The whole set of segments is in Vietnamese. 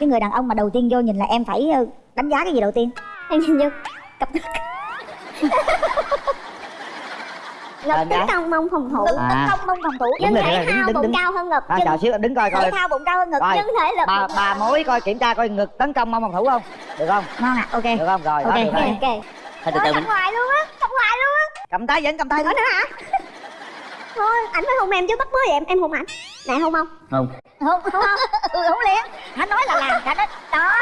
cái người đàn ông mà đầu tiên vô nhìn là em phải ờ, đánh giá cái gì đầu tiên? Em nhìn vô cặp ngực Đánh tấn công mông phòng thủ. Ngực À. tấn công mông phòng thủ. Rồi, thể thao đứng- bụng đứng- cao hơn ngực à, nhưng chờ xíu đứng coi thể coi. thao bụng cao hơn ngực Rồi. nhưng thể lực bà bà mối coi kiểm tra coi ngực tấn công mong phòng thủ không? Được không? Ngon ạ ok. Được không? Rồi đó Ok, được rồi. ok. ok thôi từ từ mình hoài luôn á cầm hoài luôn á. Cầm tay vẫn cầm tay. Thôi nữa hả thôi ảnh phải hôn em chứ bắt mới vậy em em hôn ảnh. Này hôn không? Không. Không không ừ, không liền. Hắn nói là làm cả đó đó.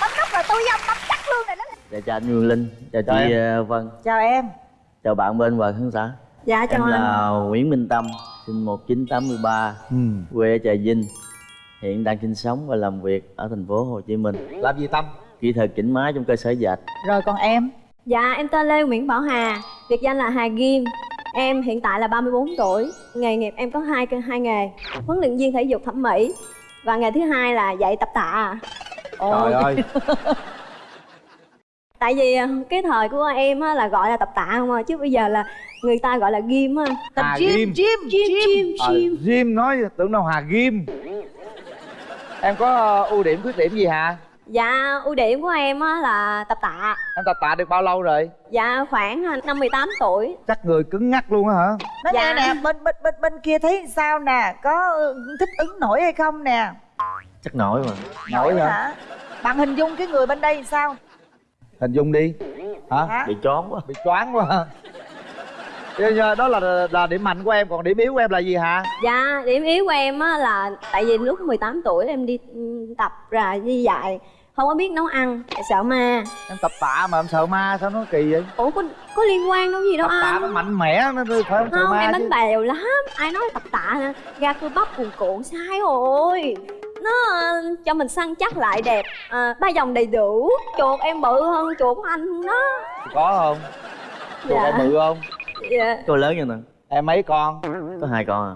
Bấm nút rồi tôi dâm bấm chắc luôn rồi đó. Dạ chào anh Nguyên Linh, chào Chào chị ờ, Vân, chào em. Chào bạn bên Hòa Khán xã. Dạ Em là Nguyễn Minh Tâm, sinh 1983, ừ. quê ở Trà Vinh. Hiện đang sinh sống và làm việc ở thành phố Hồ Chí Minh. Làm gì tâm? Kỹ thuật chỉnh máy trong cơ sở dệt. Rồi còn em? Dạ, em tên Lê Nguyễn Bảo Hà, biệt danh là Hà Ghim. Em hiện tại là 34 tuổi. Nghề nghiệp em có hai hai nghề, huấn luyện viên thể dục thẩm mỹ và nghề thứ hai là dạy tập tạ. trời ơi Tại vì ờ, cái thời của em á, là gọi là tập tạ không à, chứ bây giờ là người ta gọi là ghim á. tập gym gym Gym, gym, Ờ, gym. gym nói tưởng đâu hà gym em có ờ, ưu điểm khuyết điểm gì hả Dạ, ưu điểm của em á, là tập tạ. em tập tạ được bao lâu rồi Dạ, khoảng à, năm 18 tuổi. chắc người cứng ngắc luôn á hả Nói Dạ. nghe nè, bên bên bên bên kia thấy sao nè, có ừ, thích ứng nổi hay không nè? Chắc nổi mà nổi hả Bạn hình dung cái người bên đây sao? hình dung đi hả Hả? Bị chón quá bị choáng quá hả đó là là điểm mạnh của em còn điểm yếu của em là gì hả Dạ, điểm yếu của em á là tại vì lúc 18 tuổi em đi ừ, tập ra đi dạy không có biết nấu ăn sợ ma. Em tập tạ mà em sợ ma sao nó kỳ vậy? Ủa có có liên quan đâu gì đâu tập tạ nó anh mạnh mẽ nó phải không sợ không ma em chứ. bánh bèo lắm. Ai nói tập tạ nè ra cơ bắp cuồn cuộn sai rồi. Nó ờ, cho mình săn chắc lại đẹp. À, ba dòng đầy đủ. Chuột em bự hơn chuột của anh đó. Có không? Chuột Dạ. em bự không? Dạ. Tôi lớn như nè, em mấy con? Có hai con à.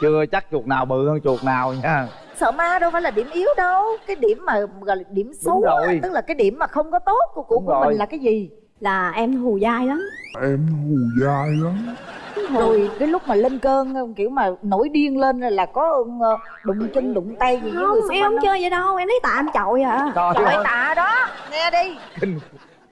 Chưa chắc chuột nào bự hơn chuột nào nha Sợ ma đâu phải là điểm yếu đâu. Cái điểm mà gọi là điểm xấu á, rồi. Tức là cái điểm mà không có tốt của, của, Đúng của rồi. mình là cái gì? là em hù dai lắm. Rồi cái lúc mà lên cơn kiểu mà nổi điên lên là có ờ, đụng chân đụng tay gì với người không xung em quanh không chơi vậy đâu. Em lấy tạ em chọi à. Trời Trời ơi tạ đó, nghe đi. Kinh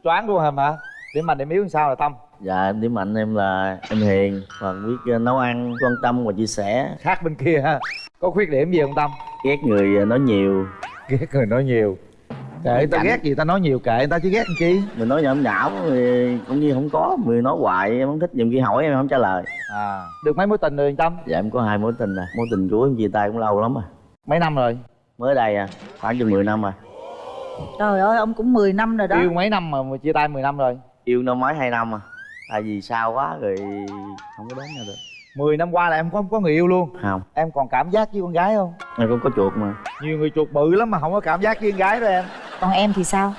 choáng luôn hả mà điểm mạnh điểm yếu làm sao là tâm? Dạ em điểm mạnh em là em hiền. Và biết ờ, nấu ăn, quan tâm và chia sẻ. Khác bên kia ha có khuyết điểm gì không tâm? Ghét người ờ, nói nhiều. Ghét người nói nhiều. Kệ ta Cảnh. ghét gì ta nói nhiều kệ ta chứ ghét làm chi? Mình nói nhảm nhảm thì cũng như không có. Người nói hoài em không thích, nhiều khi hỏi em không trả lời. À được mấy mối tình rồi tâm? Dạ em có hai mối tình nè. Mối tình của em chia tay cũng lâu lắm rồi. Mấy năm rồi? Mới đây à, khoảng chừng 10 năm rồi. Trời ơi ông cũng 10 năm rồi đó. Yêu mấy năm mà mà chia tay 10 năm rồi? Yêu năm mấy hai năm à. Tại vì sao quá rồi không có đến nhau được 10 năm qua là em không có người yêu luôn. Không, em còn cảm giác với con gái không? Em cũng có chuột mà. Nhiều người chuột bự lắm mà không có cảm giác với con gái đó em. Còn em thì sao?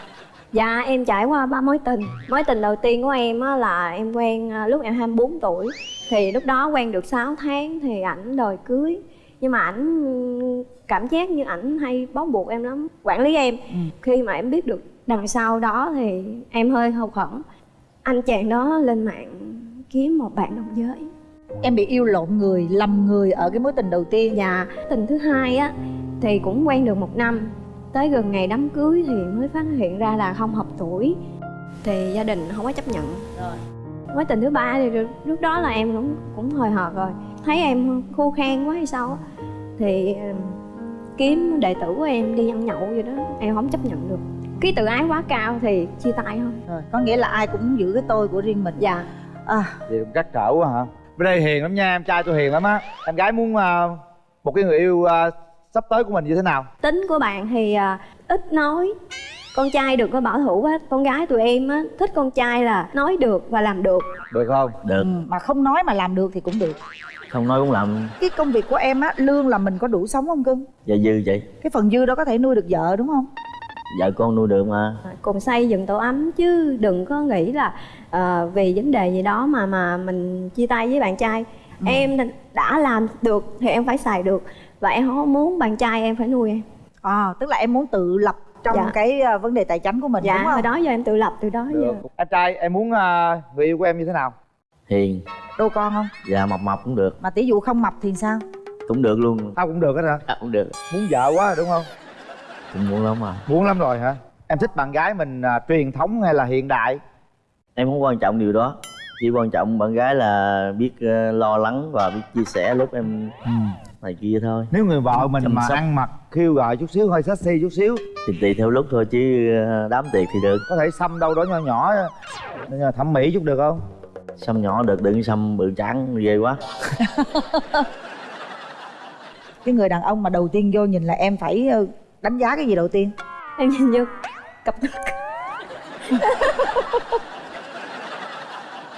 Dạ em trải qua ba mối tình. Mối tình đầu tiên của em á là em quen à, lúc em 24 tuổi. Thì lúc đó quen được 6 tháng thì ảnh đòi cưới. Nhưng mà ảnh cảm giác như ảnh hay bó buộc em lắm Quản lý em. Khi mà em biết được đằng sau đó thì em hơi hụt hẫng. Anh chàng đó lên mạng kiếm một bạn đồng giới Em bị yêu lộn người, lầm người ở cái mối tình đầu tiên. Và tình thứ hai á thì cũng quen được một năm. Tới gần ngày đám cưới thì mới phát hiện ra là không hợp tuổi. Thì gia đình không có chấp nhận. Mối tình thứ ba thì lúc- đó là em cũng cũng hồi hộp rồi. Thấy em khô khan quá hay sao á Thì kiếm đệ tử của em đi ăn nhậu vậy đó. Em không chấp nhận được. Cái tự ái quá cao thì chia tay thôi. Rồi, có nghĩa là ai cũng giữ cái tôi của riêng mình. Dạ. À, vậy cũng trắc trở quá hả bên đây hiền lắm nha em trai tôi hiền lắm á. Em gái muốn à, một cái người yêu à, sắp tới của mình như thế nào? Tính của bạn thì à, ít nói. Con trai đừng có bảo thủ quá con gái tụi em á thích con trai là nói được và làm được. Được không? Được, ừ, Mà không nói mà làm được thì cũng được. Không nói cũng làm. Cái công việc của em á, lương là mình có đủ sống không cưng? Dạ dư chị. Cái phần dư đó có thể nuôi được vợ đúng không? Vợ con nuôi được mà. Cùng xây dựng tổ ấm chứ đừng có nghĩ là ờ, vì vấn đề gì đó mà mà mình chia tay với bạn trai. Em đã làm được thì em phải xài được. Và em không muốn bạn trai em phải nuôi em. À, tức là em muốn tự lập trong Dạ. cái à, vấn đề tài chính của mình dạ đúng hồi không? đó giờ em tự lập từ đó được. giờ. Em trai em muốn người yêu của em như thế nào? Hiền, Đô con không? dạ mập mập cũng được. Mà tỷ dụ không mập thì sao? cũng được luôn. Tao cũng được hết hả? À, cũng được. Muốn vợ quá đúng không cũng muốn lắm à muốn lắm rồi hả? Em thích bạn gái mình à, truyền thống hay là hiện đại? Em không quan trọng điều đó. Chỉ quan trọng bạn gái là biết ờ, lo lắng và biết chia sẻ lúc em này kia thôi. Nếu người vợ mình Chăm mà sóc. ăn mặc khiêu gợi chút xíu hơi sexy chút xíu. Thì tùy theo lúc thôi chứ ờ, đám tiệc thì được. Có thể xăm đâu đó nhỏ nhỏ nhưng mà thẩm mỹ chút được không? Xăm nhỏ được đừng xăm bự trắng ghê quá. Cái người đàn ông mà đầu tiên vô nhìn là em phải ờ, đánh giá cái gì đầu tiên? Em nhìn vô cặp ngực.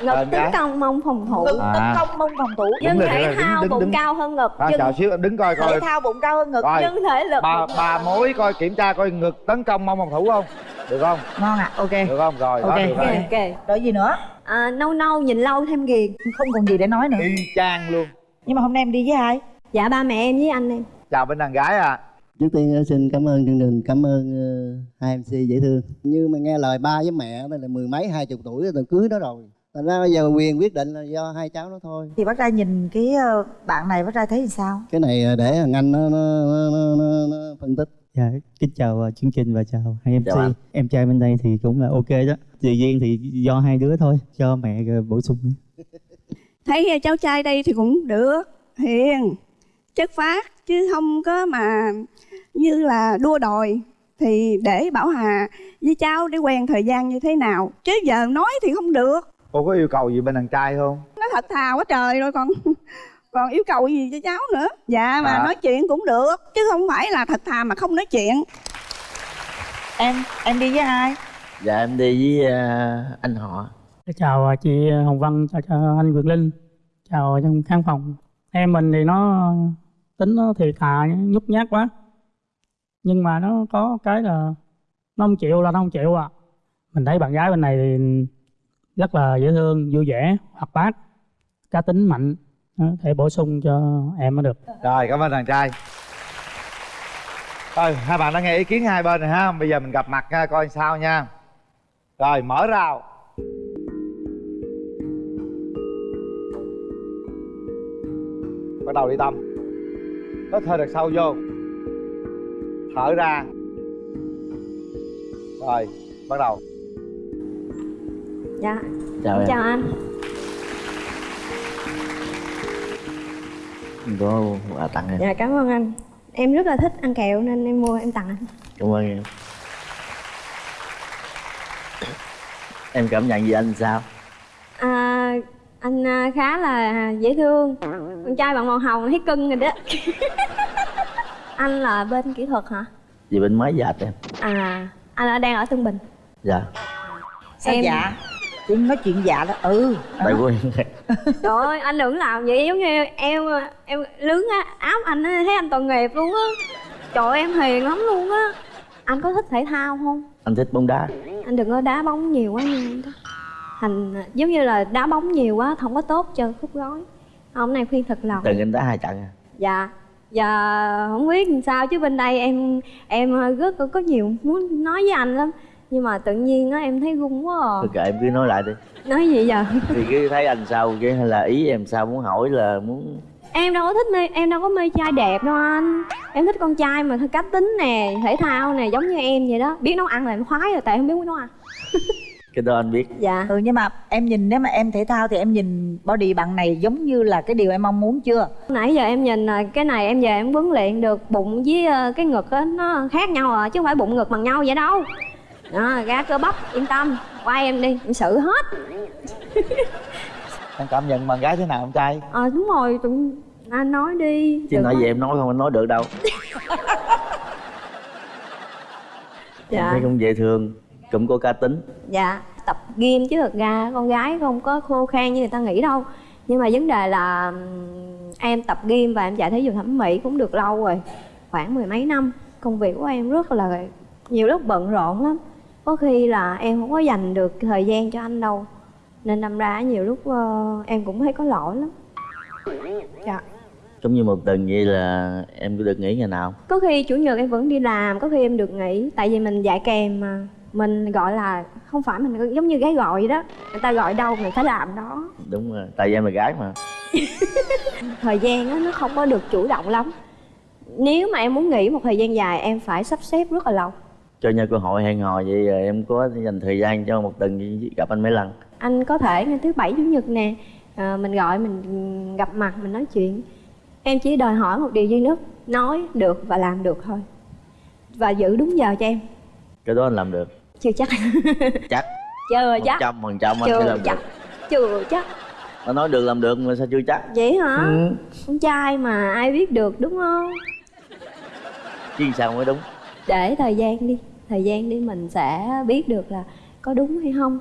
Ngực Bạn tấn công mông phòng thủ. Ngực À. tấn công mông phòng thủ. Nhưng lên, thể thao đứng, bụng đứng. cao hơn ngực à, chờ xíu đứng coi thể coi. thao bụng cao hơn ngực. Coi nhưng thể lực bà bà mối coi kiểm tra coi ngực tấn công mong phòng thủ không? Được không? Ngon ạ ok. Được không? Rồi đó Ok. được rồi. Ok ok. Rồi gì nữa? À, nâu nâu nhìn lâu thêm ghiền không còn gì để nói nữa. Y chang luôn. Nhưng mà hôm nay em đi với ai? Dạ ba mẹ em với anh em. Chào bên đàn gái à Trước tiên ờ, xin cảm ơn chương trình, cảm ơn ờ, hai MC dễ thương. Như mà nghe lời ba với mẹ là mười mấy hai chục tuổi rồi cưới nó rồi. Thành ra bây giờ quyền quyết định là do hai cháu nó thôi. thì bác trai nhìn cái ờ, bạn này bác trai thấy thì sao Cái này để thằng anh nó, nó, nó, nó, nó, nó phân tích. Dạ, kính chào chương trình và chào hai MC. Chào. Em trai bên đây thì cũng là ok đó. Tự nhiên thì do hai đứa thôi, cho mẹ bổ sung. thấy cháu trai đây thì cũng được hiền chất phát chứ không có mà như là đua đòi thì để bảo hà với cháu để quen thời gian như thế nào? Chứ giờ nói thì không được. Cô có yêu cầu gì bên đàn trai không? Nó thật thà quá trời rồi còn còn yêu cầu gì cho cháu nữa? Dạ mà À. nói chuyện cũng được chứ không phải là thật thà mà không nói chuyện. Em em đi với ai? Dạ em đi với ờ, anh họ. Chào chị Hồng Vân, chào, chào anh Quyền Linh, chào trong khán phòng. Em mình thì nó tính nó thì thà, nhút nhát quá. Nhưng mà nó có cái là nó không chịu là nó không chịu à. Mình thấy bạn gái bên này thì rất là dễ thương, vui vẻ, hoạt bát, cá tính mạnh. Thể bổ sung cho em mới được. rồi cảm ơn đàn trai rồi hai bạn đã nghe ý kiến hai bên rồi ha bây giờ mình gặp mặt nha, coi sao nha rồi mở rào bắt đầu đi tâm hít hơi thật sâu vô. Thở ra. Rồi bắt đầu. Dạ. Chào chào anh. Có quà tặng em. Dạ cảm ơn anh. Em rất là thích ăn kẹo nên em mua em tặng anh. Cảm ơn em. Em cảm nhận gì anh sao? À, anh à, khá là dễ thương. Con trai bằng màu hồng thấy cưng rồi đó. Anh là bên kỹ thuật hả? Gì bên máy dệt em. À anh đang ở tân bình. Dạ. Sao Em- dạ. Chỉ nói chuyện dạ đó ừ. Tại quen trời ơi anh đừng làm vậy giống như em em lướng á, áo anh á, thấy anh tội nghiệp luôn á. Trời ơi, em hiền lắm luôn á. Anh có thích thể thao không? Anh thích bóng đá. Anh đừng có đá bóng nhiều quá nha. Thành giống như là đá bóng nhiều quá không có tốt cho khúc gối. Hôm nay khuyên thật lòng. Từng anh đá hai trận à? Dạ dạ không biết làm sao chứ bên đây em em rất có, có nhiều muốn nói với anh lắm. Nhưng mà tự nhiên á em thấy run quá à. thôi kệ em cứ nói lại đi. Nói gì giờ thì cứ thấy anh sao chứ hay là ý em sao muốn hỏi là muốn em đâu có thích mê em đâu có mê trai đẹp đâu anh. Em thích con trai mà thôi cá tính nè thể thao nè giống như em vậy đó. Biết nấu ăn là em khoái rồi tại không biết nấu ăn cái đó anh biết. Dạ. Ừ nhưng mà em nhìn nếu mà em thể thao thì em nhìn body bạn này giống như là cái điều em mong muốn chưa? Nãy giờ em nhìn là cái này em về em huấn luyện được bụng với ờ, cái ngực á nó khác nhau à chứ không phải bụng ngực bằng nhau vậy đâu. Đó ra cơ bắp yên tâm qua em đi em xử hết. Em cảm nhận bạn gái thế nào em trai? Ờ đúng rồi tụi anh nói đi chứ nói gì em nói không anh nói được đâu. Em dạ thấy cũng dễ thương cũng có cá tính. Dạ tập gym chứ thật ra con gái không có khô khan như người ta nghĩ đâu. Nhưng mà vấn đề là em tập gym và em chạy thể dục thẩm mỹ cũng được lâu rồi khoảng mười mấy năm. Công việc của em rất là nhiều lúc bận rộn lắm. Có khi là em không có dành được thời gian cho anh đâu. Nên đâm ra nhiều lúc ờ, em cũng thấy có lỗi lắm. Dạ. Giống như một tuần vậy là em có được nghỉ ngày nào? Có khi chủ nhật em vẫn đi làm có khi em được nghỉ. Tại vì mình dạy kèm mà mình gọi là không phải mình giống như gái gọi vậy đó. Người ta gọi đâu mình phải làm đó. Đúng rồi tại vì em là gái mà. Thời gian á nó không có được chủ động lắm. Nếu mà em muốn nghỉ một thời gian dài em phải sắp xếp rất là lâu. Cho nhau cơ hội hẹn hò vậy em có dành thời gian cho một tuần gặp anh mấy lần anh có thể ngày thứ bảy chủ nhật nè. À, mình gọi mình gặp mặt mình nói chuyện. Em chỉ đòi hỏi một điều duy nhất nói được và làm được thôi. Và giữ đúng giờ cho em. Cái đó anh làm được chưa chắc. Chắc. Chưa chắc. trăm phần trăm anh chưa sẽ làm chắc. Được chưa chắc. Nó nói được làm được mà sao chưa chắc? Vậy hả? Ừ. con trai mà ai biết được đúng không? Chứ sao mới đúng? Để thời gian đi. Thời gian đi mình sẽ biết được là có đúng hay không.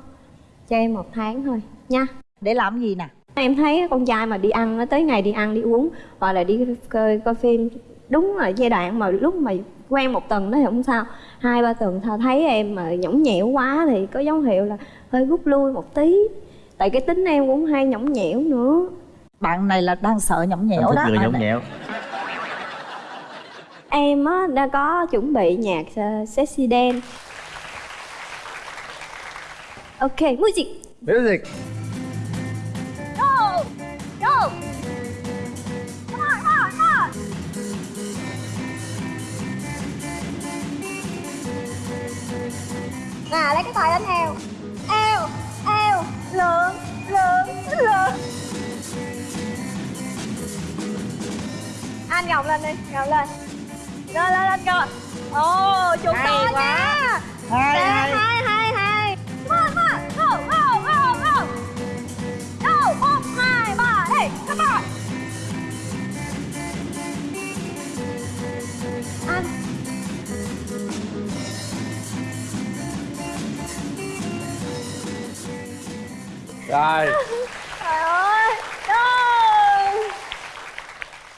Cho em một tháng thôi nha. Để làm gì nè? Em thấy con trai mà đi ăn nó tới ngày đi ăn đi uống hoặc là đi coi coi phim đúng là giai đoạn mà lúc mà quen một tuần đó thì không sao. Hai ba tuần thôi thấy em mà nhõng nhẽo quá thì có dấu hiệu là hơi rút lui một tí. Tại cái tính em cũng hay nhõng nhẽo nữa. Bạn này là đang sợ nhõng nhẽo đó. người nhõng nhẽo. Em á đã có chuẩn bị nhạc uh, sexy dance. Ok music. Music. Go! Go! Nè, lấy cái tay lên eo Eo, eo, lượn, lượn, lượn Anh gồng lên đi, gồng lên. Lên, lên, lên cơ Ồ, Hay to quá. nha. Hay, hay. hai, hai, hai Come on, come on, go, go, go, go Go, một, hai, ba, hey, come on rồi. Trời ơi, go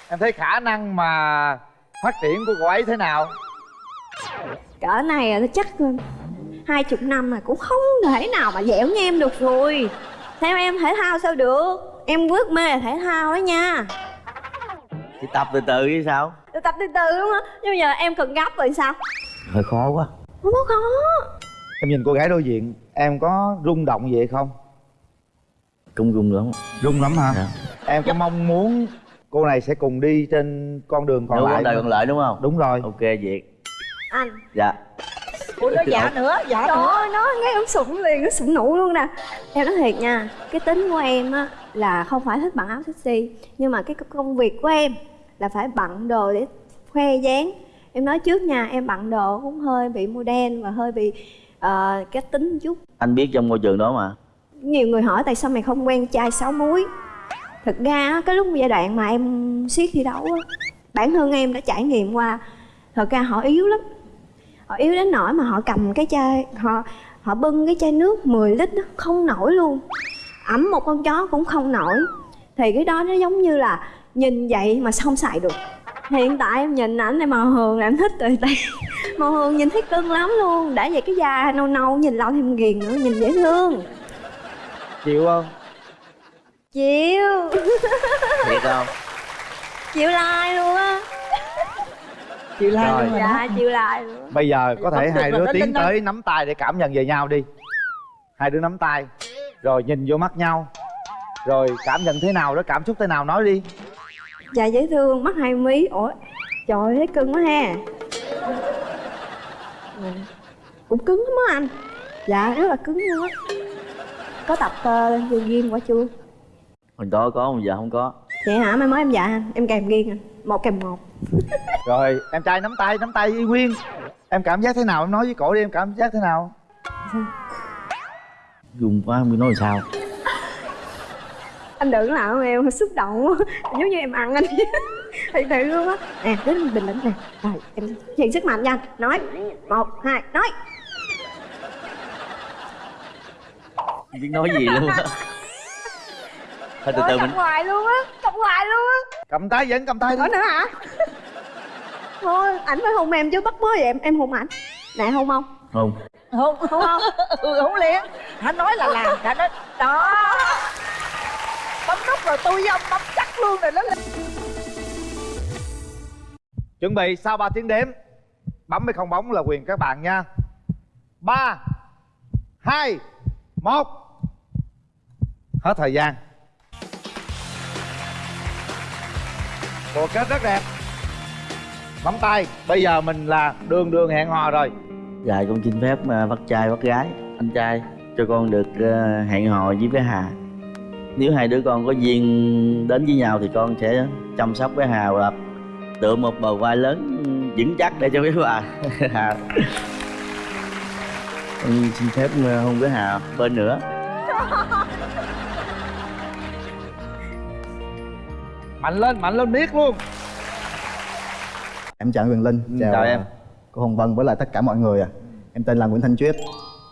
em thấy khả năng mà phát triển của cô ấy thế nào? Cỡ này là chắc hai chục năm mà cũng không thể nào mà dẻo như em được rồi. Theo em thể thao sao được? Em rất mê là thể thao đó nha. Thì tập từ từ chứ sao? Tôi tập từ từ đúng không nhưng bây giờ em cần gấp rồi sao? Hơi khó quá. Không có khó. Em nhìn cô gái đối diện em có rung động gì hay không cũng rung lắm. Rung lắm hả? Dạ. em có mong muốn cô này sẽ cùng đi trên con đường còn Đúng lại con đời không? còn lại đúng không? Đúng rồi. Ok việt. Anh. Dạ. Ủa nó dạ. nữa dạ trời nữa. ơi nó nghe em sụng liền nó sụng nụ luôn nè. Em nói thiệt nha cái tính của em á là không phải thích bận áo sexy nhưng mà cái công việc của em là phải bận đồ để khoe dáng. Em nói trước nha em bận đồ cũng hơi bị modern và hơi bị ờ, cái tính chút. Anh biết trong môi trường đó mà nhiều người hỏi tại sao mày không quen trai sáu múi? Thực ra á, cái lúc giai đoạn mà em siết thi đấu á bản thân em đã trải nghiệm qua thật ra họ yếu lắm. Họ yếu đến nỗi mà họ cầm cái chai họ họ bưng cái chai nước 10 lít đó, không nổi luôn. Ẩm một con chó cũng không nổi. Thì cái đó nó giống như là nhìn vậy mà không xài được. Hiện tại em nhìn ảnh này màu hường là em thích rồi tại màu hường nhìn thấy cưng lắm luôn. Đã vậy cái da nâu nâu nhìn lâu thêm ghiền nữa nhìn dễ thương chịu không? Chịu. Thiệt không? Chịu like luôn á. Chịu like Rồi. luôn dạ chịu like luôn. Á. bây giờ có thể hai đứa tiến tới nắm tay để cảm nhận về nhau đi. Hai đứa nắm tay. Rồi nhìn vô mắt nhau. Rồi cảm nhận thế nào đó cảm xúc thế nào nói đi. Dạ dễ thương mắt hai mí. Ủa trời ơi thấy cưng quá ha. Cũng cứng lắm á anh. Dạ rất là cứng luôn á có tập uh, gym quả chưa? Hồi đó có bây giờ không có. Vậy hả? Mai mới em dạ anh em kèm ghiền anh một kèm một. Rồi em trai nắm tay nắm tay y nguyên em cảm giác thế nào? Em nói với cổ đi em cảm giác thế nào? Rung quá không biết nói sao. Anh đừng làm em xúc động quá. Giống như em ăn anh. Thật sự luôn á. Nè đến bình tĩnh nè. Rồi em hiện sức mạnh nha nói. Một hai nói không biết nói gì luôn á. Thôi từ từ cầm mình hoài luôn á cầm hoài luôn á. Cầm tay vẫn cầm tay đi. Có nữa hả? Thôi, ảnh phải hôn em chứ bắt bớ vậy em, em hôn ảnh. Nè hôn không? không không Hôn không? ừ không liền. Hắn nói là làm đã nói đó. Bấm nút rồi tôi với ông bấm chắc luôn rồi nó lên. Chuẩn bị sau 3 tiếng đếm bấm hay không bóng là quyền các bạn nha. Ba hai một hết thời gian. Bộ kết rất đẹp. Bấm tay. Bây giờ mình là đường đường hẹn hò rồi. Dạ con xin phép à, bắt trai, bắt gái. Anh trai, cho con được à, hẹn hò với bé hà. Nếu hai đứa con có duyên đến với nhau thì con sẽ chăm sóc bé hà và tựa một bờ vai lớn vững chắc để cho bé bà. Hà con xin phép ờ, hôn bé hà bên nữa mạnh lên mạnh lên biết luôn Em chào anh Quyền Linh, Ừ, chào em. cô Hồng Vân với lại tất cả mọi người à. Em tên là Nguyễn Thanh Chuyết.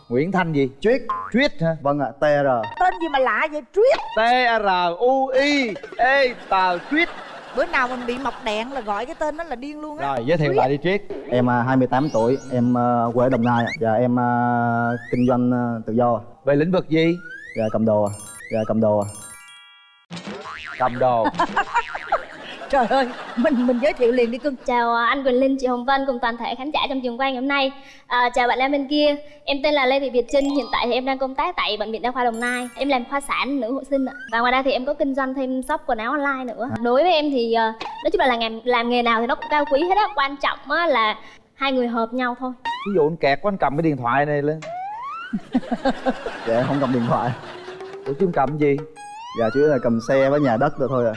nguyễn thanh gì Chuyết. Chuyết hả Vâng ạ, TR. tên gì mà lạ vậy Truyết T R U I E tờ Chuyết bữa nào mình bị mọc đèn là gọi cái tên đó là điên luôn á rồi giới thiệu lại đi Chuyết Em à, 28 tuổi, em à, quê ở Đồng Nai. Và em à, kinh doanh à, tự do. về lĩnh vực gì Dạ cầm đồ. ạ. Dạ cầm đồ. ạ. cầm đồ trời ơi mình mình giới thiệu liền đi cưng. Chào à, anh Quỳnh Linh, chị Hồng Vân cùng toàn thể khán giả trong trường quay ngày hôm nay. À, Chào bạn nam bên kia, em tên là Lê Thị Việt Trinh Hiện tại thì em đang công tác tại Bệnh viện Đa khoa Đồng Nai. Em làm khoa sản nữ hộ sinh ạ. Và ngoài ra thì em có kinh doanh thêm shop quần áo online nữa. Đối với em thì à, nói chung là làm, làm nghề nào thì nó cũng cao quý hết á. Quan trọng á là hai người hợp nhau thôi. Ví dụ anh kẹt quá anh cầm cái điện thoại này lên. Dạ em không cầm điện thoại. ủa chứ cầm gì? Dạ chủ yếu là cầm xe với nhà đất rồi thôi à.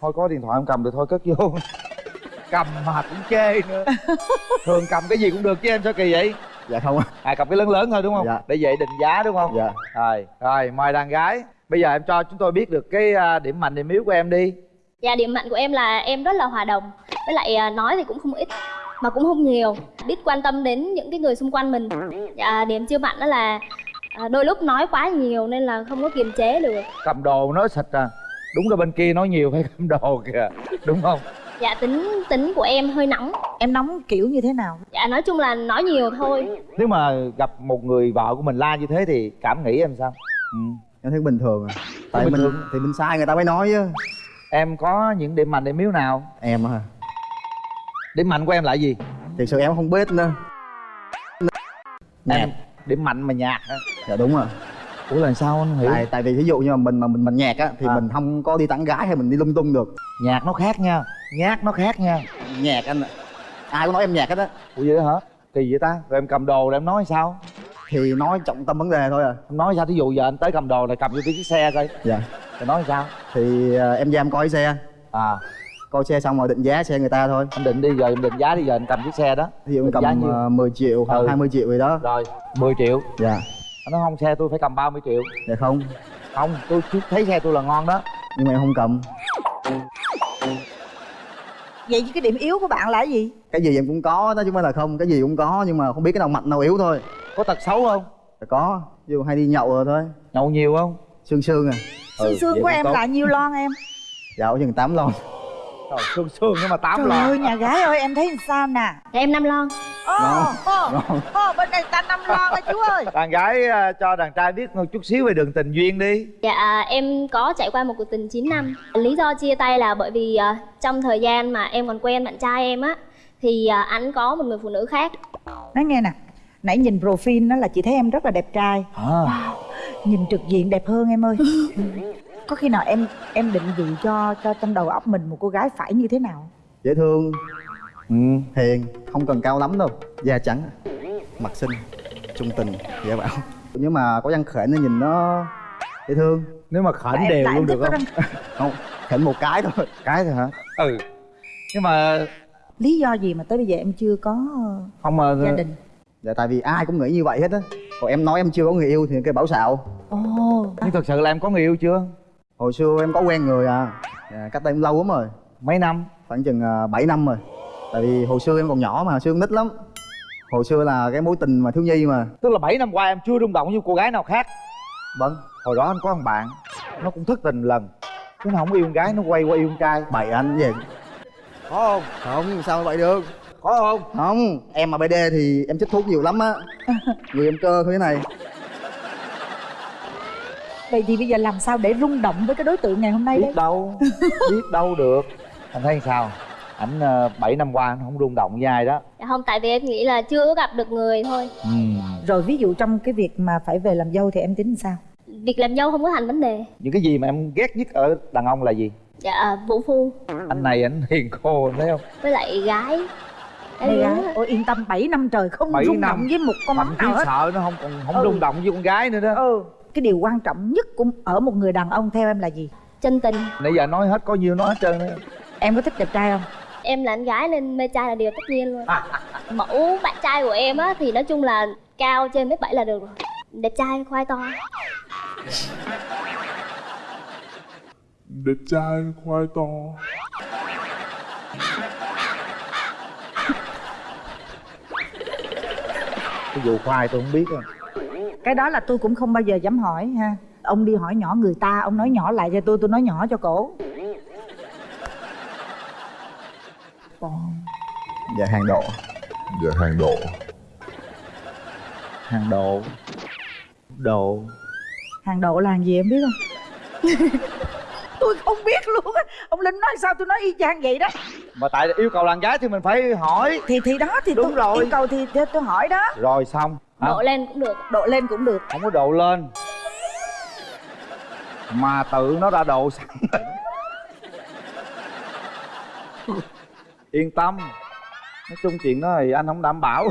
Thôi có điện thoại không cầm được thôi cất vô. Cầm mà cũng chê nữa. Thường cầm cái gì cũng được chứ em sao kỳ vậy? Dạ không ạ. à cầm cái lớn lớn thôi đúng không? Dạ. để vậy định giá đúng không? Dạ. rồi rồi mời đàn gái. Bây giờ em cho chúng tôi biết được cái à, điểm mạnh điểm yếu của em đi. Dạ điểm mạnh của em là em rất là hòa đồng. Với lại à, nói thì cũng không ít Mà cũng không nhiều. Biết quan tâm đến những cái người xung quanh mình. Dạ, Điểm chưa mạnh đó là à, Đôi lúc nói quá nhiều nên là không có kiềm chế được. Cầm đồ nói xịt à đúng là bên kia nói nhiều phải cầm đồ kìa đúng không Dạ tính tính của em hơi nóng em nóng kiểu như thế nào Dạ nói chung là nói nhiều thôi nếu mà gặp một người vợ của mình la như thế thì cảm nghĩ em sao ừ. Em thấy bình thường à. Tại bình mình thường. thì mình sai người ta mới nói chứ. em có những điểm mạnh điểm yếu nào Em hả? điểm mạnh của em là gì Thực sự em không biết nữa. em điểm mạnh mà nhạt hả Dạ đúng rồi. Ủa là sao anh hiểu Tại tại vì ví dụ như mà mình mà mình mình nhạc á thì À. mình không có đi tán gái hay mình đi lung tung được. nhạc nó khác nha nhát nó khác nha Nhạc anh. Ai cũng nói em nhạc hết á. ủa vậy đó hả kỳ vậy ta rồi em cầm đồ rồi em nói sao Thì nói trọng tâm vấn đề thôi à. em nói sao thí dụ giờ anh tới cầm đồ này cầm vô cái chiếc xe coi Dạ. rồi nói sao Thì à, em ra em coi xe. à Coi xe xong rồi định giá xe người ta thôi. anh định đi giờ em định giá đi giờ anh cầm chiếc xe đó Ví dụ em cầm giá nhiêu? uh, 10 triệu hoặc Ừ. 20 triệu gì đó. rồi 10 triệu Dạ. Nói không xe tôi phải cầm 30 triệu Dạ không. không tôi thấy xe tôi là ngon đó Nhưng mà em không cầm. vậy chứ cái điểm yếu của bạn là cái gì Cái gì em cũng có đó chứ không phải là không. Cái gì cũng có nhưng mà không biết cái nào mạnh nào yếu thôi. có tật xấu không Dạ có. Ví dụ hay đi nhậu rồi thôi. nhậu nhiều không Sương sương à. xương xương vậy của em tốt. là nhiêu lon em Dạ chừng 8 lon. Trời, sương sương nhưng mà tám trời lon. ơi nhà gái ơi em thấy sao nè? Dạ em năm lon. Ngon. ô bên đây ta năm lon á chú ơi. Đàn gái à, cho đàn trai biết một chút xíu về đường tình duyên đi. Dạ em có trải qua một cuộc tình 9 năm. Lý do chia tay là bởi vì à, trong thời gian mà em còn quen bạn trai em á Thì à, anh có một người phụ nữ khác. Nói nghe nè nãy nhìn profile đó là chị thấy em rất là đẹp trai. À, nhìn trực diện đẹp hơn em ơi có khi nào em em định vị cho cho trong đầu óc mình một cô gái phải như thế nào Dễ thương, ừ. hiền, không cần cao lắm đâu. Da trắng, mặt xinh, trung tình, dễ bảo. Nhưng mà có răng khểnh nó nhìn nó dễ thương. nếu mà Tại em- đều tại luôn được không răng- Không, khểnh một cái thôi. cái thôi hả ừ nhưng mà lý do gì mà tới bây giờ em chưa có không mà gia đình Dạ tại vì ai cũng nghĩ như vậy hết á. Còn em nói em chưa có người yêu thì cái bảo xạo. ồ nhưng thật sự là em có người yêu chưa Hồi xưa em có quen người à. Dạ, cách đây cũng lâu lắm rồi. mấy năm Khoảng chừng à, 7 năm rồi. Tại vì hồi xưa em còn nhỏ mà, xưa nít lắm. Hồi xưa là cái mối tình mà thiếu nhi mà. tức là 7 năm qua em chưa rung động với cô gái nào khác Vâng, hồi đó anh có thằng bạn nó cũng thất tình lần nó không yêu con gái nó quay qua yêu con trai bậy anh về. có không Không, sao vậy được. có không Không, em mà BD thì em chích thuốc nhiều lắm á Người em cơ thế này vậy thì bây giờ làm sao để rung động với cái đối tượng ngày hôm nay đấy biết đâu biết đâu được. Anh thấy sao? Ảnh uh, 7 năm qua anh không rung động với ai đó. Dạ không tại vì em nghĩ là chưa có gặp được người thôi. Ừ. rồi ví dụ trong cái việc mà phải về làm dâu thì em tính sao? Việc làm dâu không có thành vấn đề. Những cái gì mà em ghét nhất ở đàn ông là gì? Dạ à, vũ phu. Anh này anh hiền khô thấy không? Với lại gái. Là- ôi yên tâm 7 năm trời không Bảy rung năm. động với một con chí nào hết. sợ nó không còn không Ừ. rung động với con gái nữa đó. Ừ cái điều quan trọng nhất của ở một người đàn ông theo em là gì? Chân tình. Nãy giờ nói hết có nhiêu nói hết trơn đó em có thích đẹp trai không? Em là anh gái nên mê trai là điều tất nhiên luôn. Mẫu bạn trai của em á thì nói chung là cao trên mét bảy là được rồi. Đẹp trai khoai to. Đẹp trai khoai to. Cái vụ khoai tôi không biết rồi cái đó là tôi cũng không bao giờ dám hỏi ha. Ông đi hỏi nhỏ người ta ông nói nhỏ lại cho tôi tôi nói nhỏ cho cổ. Dạ hàng độ. Dạ hàng độ. Hàng độ. Độ. Hàng độ là hàng gì em biết không? Tôi không biết luôn á. Ông linh nói sao tôi nói y chang vậy đó. Mà tại yêu cầu đàn gái thì mình phải hỏi. Thì thì đó thì Đúng tôi rồi. yêu cầu thì, thì tôi hỏi đó. Rồi xong hả? độ lên cũng được độ lên cũng được. Không có độ lên. Mà tự nó đã độ sẵn yên tâm. Nói chung chuyện đó thì anh không đảm bảo.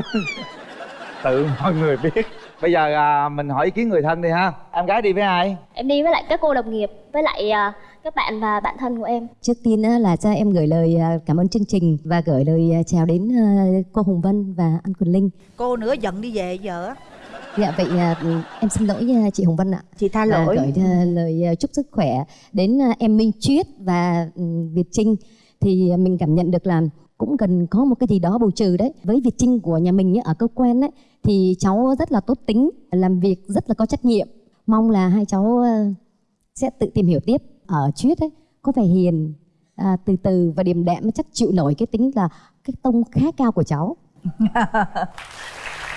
Tự mọi người biết. Bây giờ à, mình hỏi ý kiến người thân đi ha. Em gái đi với ai? Em đi với lại các cô đồng nghiệp với lại à, các bạn và bạn thân của em Trước tiên là cho em gửi lời à, cảm ơn chương trình và gửi lời à, chào đến à, cô Hồng Vân và anh Quỳnh Linh. cô nữa giận đi về giờ á Dạ vậy à, em xin lỗi chị Hồng Vân ạ. chị tha lỗi gửi lời chúc sức khỏe đến em Minh Chuyết và ừ, Việt Trinh thì mình cảm nhận được là cũng cần có một cái gì đó bù trừ đấy. Với Việt Trinh của nhà mình ở cơ quan ấy thì cháu rất là tốt tính, làm việc rất là có trách nhiệm. Mong là hai cháu sẽ tự tìm hiểu tiếp ở Chuyết ấy có vẻ hiền à, từ từ và điềm đạm chắc chịu nổi cái tính là cái tông khá cao của cháu.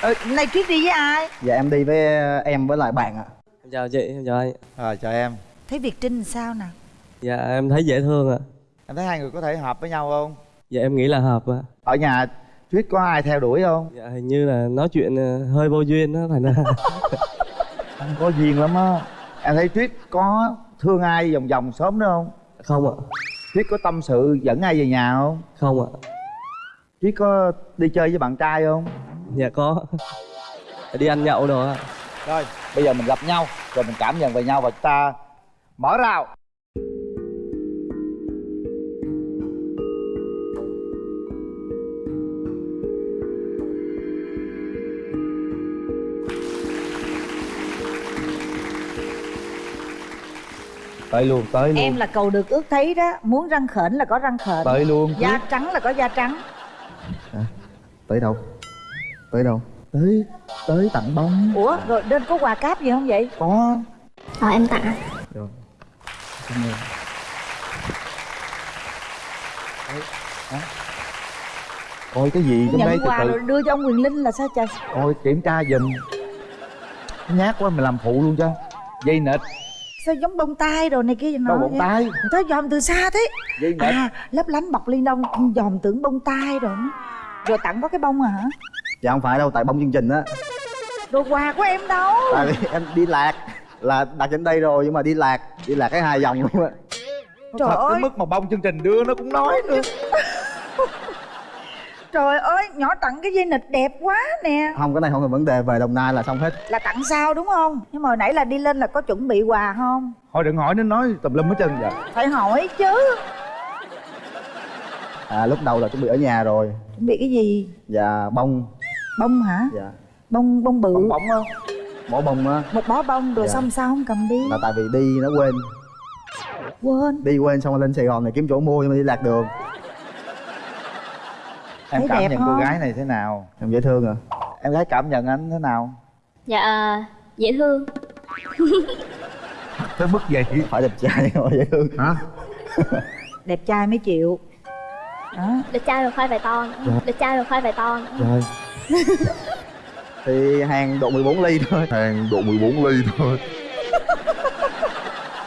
Ừ, nay chuyến đi với ai? Dạ em đi với em với lại bạn ạ. Em chào chị, em chào anh. Rồi chào em. Thấy việt trinh sao nè? Dạ em thấy dễ thương ạ. Em thấy hai người có thể hợp với nhau không? Dạ em nghĩ là hợp ạ. Ở nhà Thuyết có ai theo đuổi không? Dạ hình như là nói chuyện ờ, hơi vô duyên đó thành ra không có duyên lắm á. Em thấy Thuyết có thương ai vòng vòng sớm nữa không? Không ạ. Thuyết có tâm sự dẫn ai về nhà không? Không ạ. Thuyết có đi chơi với bạn trai không? Dạ có. Đi ăn nhậu đồ ạ. Rồi bây giờ mình gặp nhau rồi mình cảm nhận về nhau và chúng ta mở rào tới luôn tới luôn. em là cầu được ước thấy đó. Muốn răng khểnh là có răng khểnh. Tới luôn da trắng là có da trắng. Tới đâu? Tới đâu? Tới tới tặng bông. Ủa rồi nên có quà cáp gì không vậy? Có. Ờ em tặng rồi. Cảm ơn coi cái gì trong đây quà từ rồi đưa cho ông quyền linh là sao trời? Coi kiểm tra giùm. Nhát quá mình làm phụ luôn cho. Dây nịt sao giống bông tai rồi này kia nói bông vậy? tai. Ta dòm từ xa thế. Nịt à lấp lánh bọc ly đông dòm tưởng bông tai rồi rồi tặng có cái bông à hả? Dạ không phải đâu tại bông chương trình á. Đồ quà của em đâu. Tại vì em đi lạc là đặt trên đây rồi nhưng mà đi lạc đi lạc cái hai vòng luôn á. Trời thật ơi. tới mức mà bông chương trình đưa nó cũng nói nữa trời ơi nhỏ tặng cái dây nịt đẹp quá nè. Không cái này không là vấn đề về đồng nai là xong hết. Là tặng sao đúng không? Nhưng mà hồi nãy là đi lên là có chuẩn bị quà không? Thôi đừng hỏi nó nói tùm lum hết trơn vậy phải hỏi chứ. À lúc đầu là chuẩn bị ở nhà rồi. Chuẩn bị cái gì? Dạ bông. Bông hả? Dạ. Bông bông bự. Bông bóng không bó bông á. Một bó bông rồi Dạ. xong sao không cầm đi? Là tại vì đi nó quên. Quên. Đi quên xong rồi lên sài gòn này kiếm chỗ mua nhưng mà đi lạc đường em Thấy cảm nhận không? cô gái này thế nào? Em dễ thương à? Em gái cảm nhận anh thế nào? Dạ à, dễ thương. Tới mức vậy? Phải đẹp trai mà dễ thương. Hả? Đẹp trai mới chịu. Đó. Đẹp trai rồi khoai vài to Dạ. đẹp trai rồi khoai vài to rồi thì hàng độ 14 ly thôi. Hàng độ 14 ly thôi.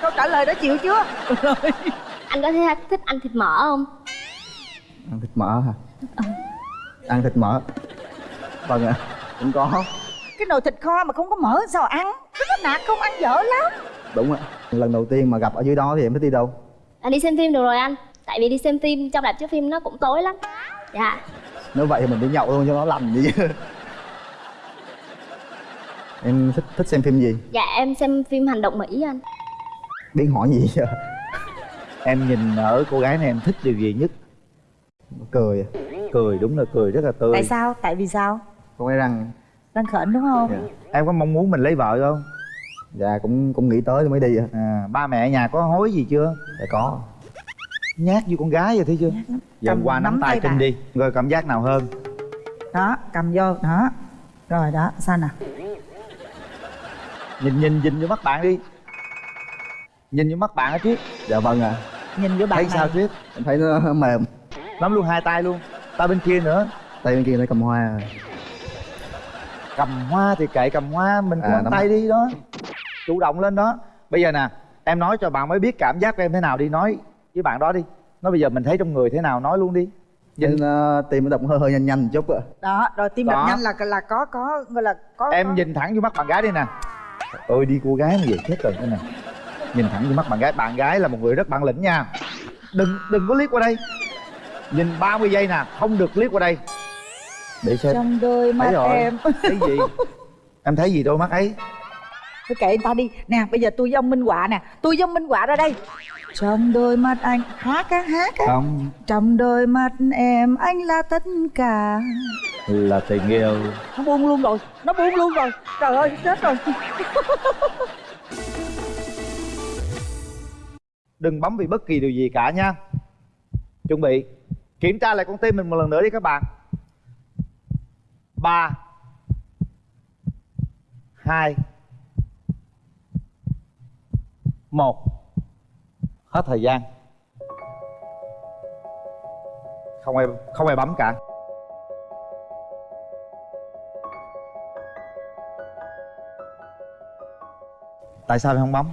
Câu trả lời đó chịu chưa? Anh có thể thích ăn thịt mỡ không? Ăn thịt mỡ hả ăn thịt mỡ. Vâng ạ. Cũng có. Cái nồi thịt kho mà không có mỡ sao ăn? Cái nó nạt không ăn dở lắm. Đúng ạ. Lần đầu tiên mà gặp ở dưới đó thì em thích đi đâu? À, đi xem phim được rồi anh. Tại vì đi xem phim trong rạp chiếu phim nó cũng tối lắm. Dạ. Nếu vậy thì mình đi nhậu luôn cho nó lành đi chứ. Em thích thích xem phim gì? Dạ em xem phim hành động mỹ anh. Biết hỏi gì em nhìn ở cô gái này em thích điều gì nhất? Cười à. Cười đúng là cười rất là tươi. Tại sao? Tại vì sao? Con ấy răng. Răng khểnh đúng không? Dạ. em có mong muốn mình lấy vợ không? Dạ cũng cũng nghĩ tới mới đi ạ à, ba mẹ ở nhà có hối gì chưa? Dạ có. Nhát như con gái vậy thấy chưa? Giờ qua nắm nắm tay bà. đi. Rồi cảm giác nào hơn? Đó cầm vô. Đó. Rồi đó. Sao nè? Nhìn nhìn nhìn vô mắt bạn đi. Nhìn vô mắt bạn á triết dạ vâng ạ. Nhìn vô bạn thấy này. sao triết em thấy nó mềm. Nắm luôn hai tay luôn tay bên kia nữa. Tay bên kia nó cầm hoa. Cầm hoa thì kệ cầm hoa mình À, à, nắm- tay đi đó. Chủ động lên đó. Bây giờ nè em nói cho bạn mới biết cảm giác của em thế nào đi. Nói với bạn đó đi. Nói bây giờ mình thấy trong người thế nào nói luôn đi. Nhìn. Uh, tim nó đập hơi hơi nhanh nhanh chút ạ. Đó rồi tim đập nhanh là là có có gọi là có em có... nhìn thẳng vô mắt bạn gái đi nè. Ôi đi cô gái mà vậy chết rồi đây nè nhìn thẳng vô mắt bạn gái. Bạn gái là một người rất bản lĩnh nha. Đừng đừng có liếc qua đây nhìn 30 giây nè không được liếc qua đây. Để xem. Trong đôi mắt thấy rồi em. Thấy gì? Em thấy gì đôi mắt ấy? Thôi kệ ta đi. Nè bây giờ tôi với ông minh họa nè. Tôi với ông minh họa ra đây. Trong đôi mắt anh hát á hát á không. Trong đôi mắt em anh là tất cả. Là tình yêu. Nó buông luôn rồi nó buông luôn rồi. Trời ơi chết rồi. Đừng bấm vì bất kỳ điều gì cả nha. Chuẩn bị kiểm tra lại con tim mình một lần nữa đi các bạn. Ba. Hai. Một. Hết thời gian. Không ai không ai bấm cả. Tại sao em không bấm?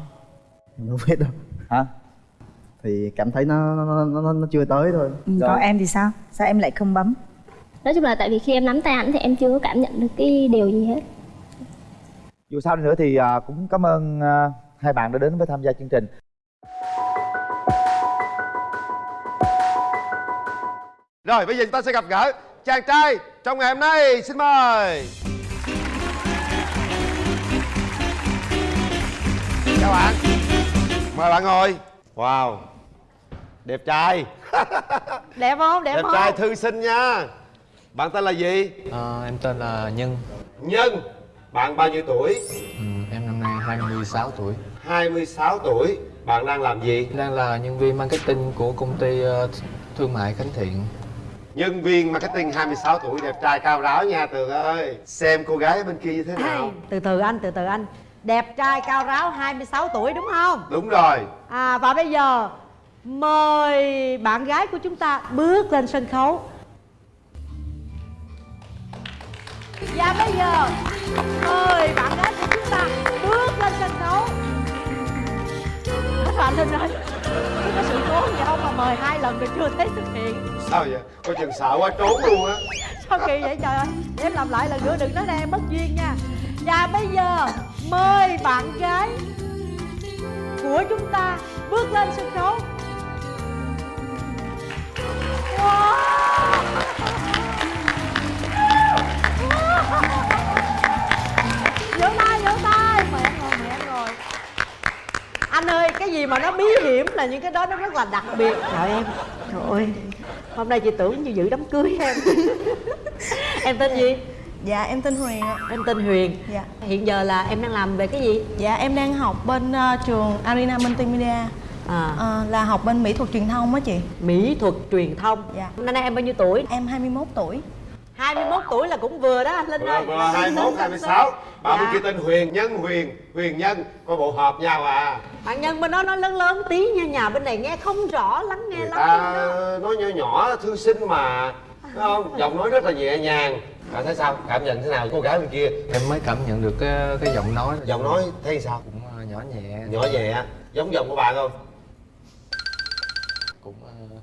Em không biết đâu. Hả thì cảm thấy nó nó, nó, nó, nó chưa tới thôi. Ừ, còn em thì sao? Sao em lại không bấm? Nói chung là tại vì khi em nắm tay ảnh thì em chưa có cảm nhận được cái điều gì hết. Dù sao đi nữa thì à, cũng cảm ơn à, hai bạn đã đến với tham gia chương trình. Rồi bây giờ chúng ta sẽ gặp gỡ chàng trai trong ngày hôm nay. Xin mời. Chào bạn. Mời bạn ngồi. Wow Đẹp trai. Đẹp không? Đẹp, Đẹp không? trai thư sinh nha. Bạn tên là gì? Ờ, em tên là Nhân. Nhân Bạn bao nhiêu tuổi? ừ, Em năm nay 26 tuổi. 26 tuổi. Bạn đang làm gì? Đang là nhân viên marketing của công ty ờ, thương mại Khánh Thiện. Nhân viên marketing 26 tuổi đẹp trai cao ráo nha Tường ơi. Xem cô gái bên kia như thế nào. Từ từ anh từ từ anh. Đẹp trai cao ráo 26 tuổi đúng không? Đúng rồi. À và bây giờ mời bạn gái của chúng ta bước lên sân khấu. Và bây giờ mời bạn gái của chúng ta bước lên sân khấu. Hết rồi Linh ơi Chứ có sự cố gì không mà mời hai lần rồi chưa thấy xuất hiện. Sao vậy? Coi chừng sợ quá trốn luôn á. Sao kỳ vậy trời ơi? Để em làm lại lần nữa đừng nói ra em mất duyên nha. Và bây giờ mời bạn gái của chúng ta bước lên sân khấu anh ơi, cái gì mà nó bí hiểm là những cái đó nó rất là đặc biệt. Trời em, trời ơi. Hôm nay chị tưởng như dự đám cưới em. Em tên gì? Dạ em tên Huyền ạ. Em tên Huyền. Dạ. Hiện giờ là em đang làm về cái gì? Dạ em đang học bên ờ, trường Arena Multimedia à. Ờ, Là học bên mỹ thuật truyền thông á chị Mỹ thuật truyền thông Dạ Năm nay em bao nhiêu tuổi? Em 21 tuổi 21 tuổi là cũng vừa đó anh Linh ơi Vừa 21, 26 Bạn bên Dạ. kia tên Huyền Nhân Huyền Huyền Nhân Coi bộ hợp nhau à Bạn nhân bên đó nói lớn lớn tí nha Nhà bên này nghe không rõ lắng nghe Người lắm ta nói nhỏ nhỏ thư sinh mà Thấy không? Giọng nói rất là nhẹ nhàng Bạn thấy sao? Cảm nhận thế nào cô gái bên kia? Em mới cảm nhận được cái, cái giọng nói Giọng nói thấy sao? Cũng ờ, nhỏ nhẹ Nhỏ nhẹ Giống giọng của bạn không? Cũng ờ,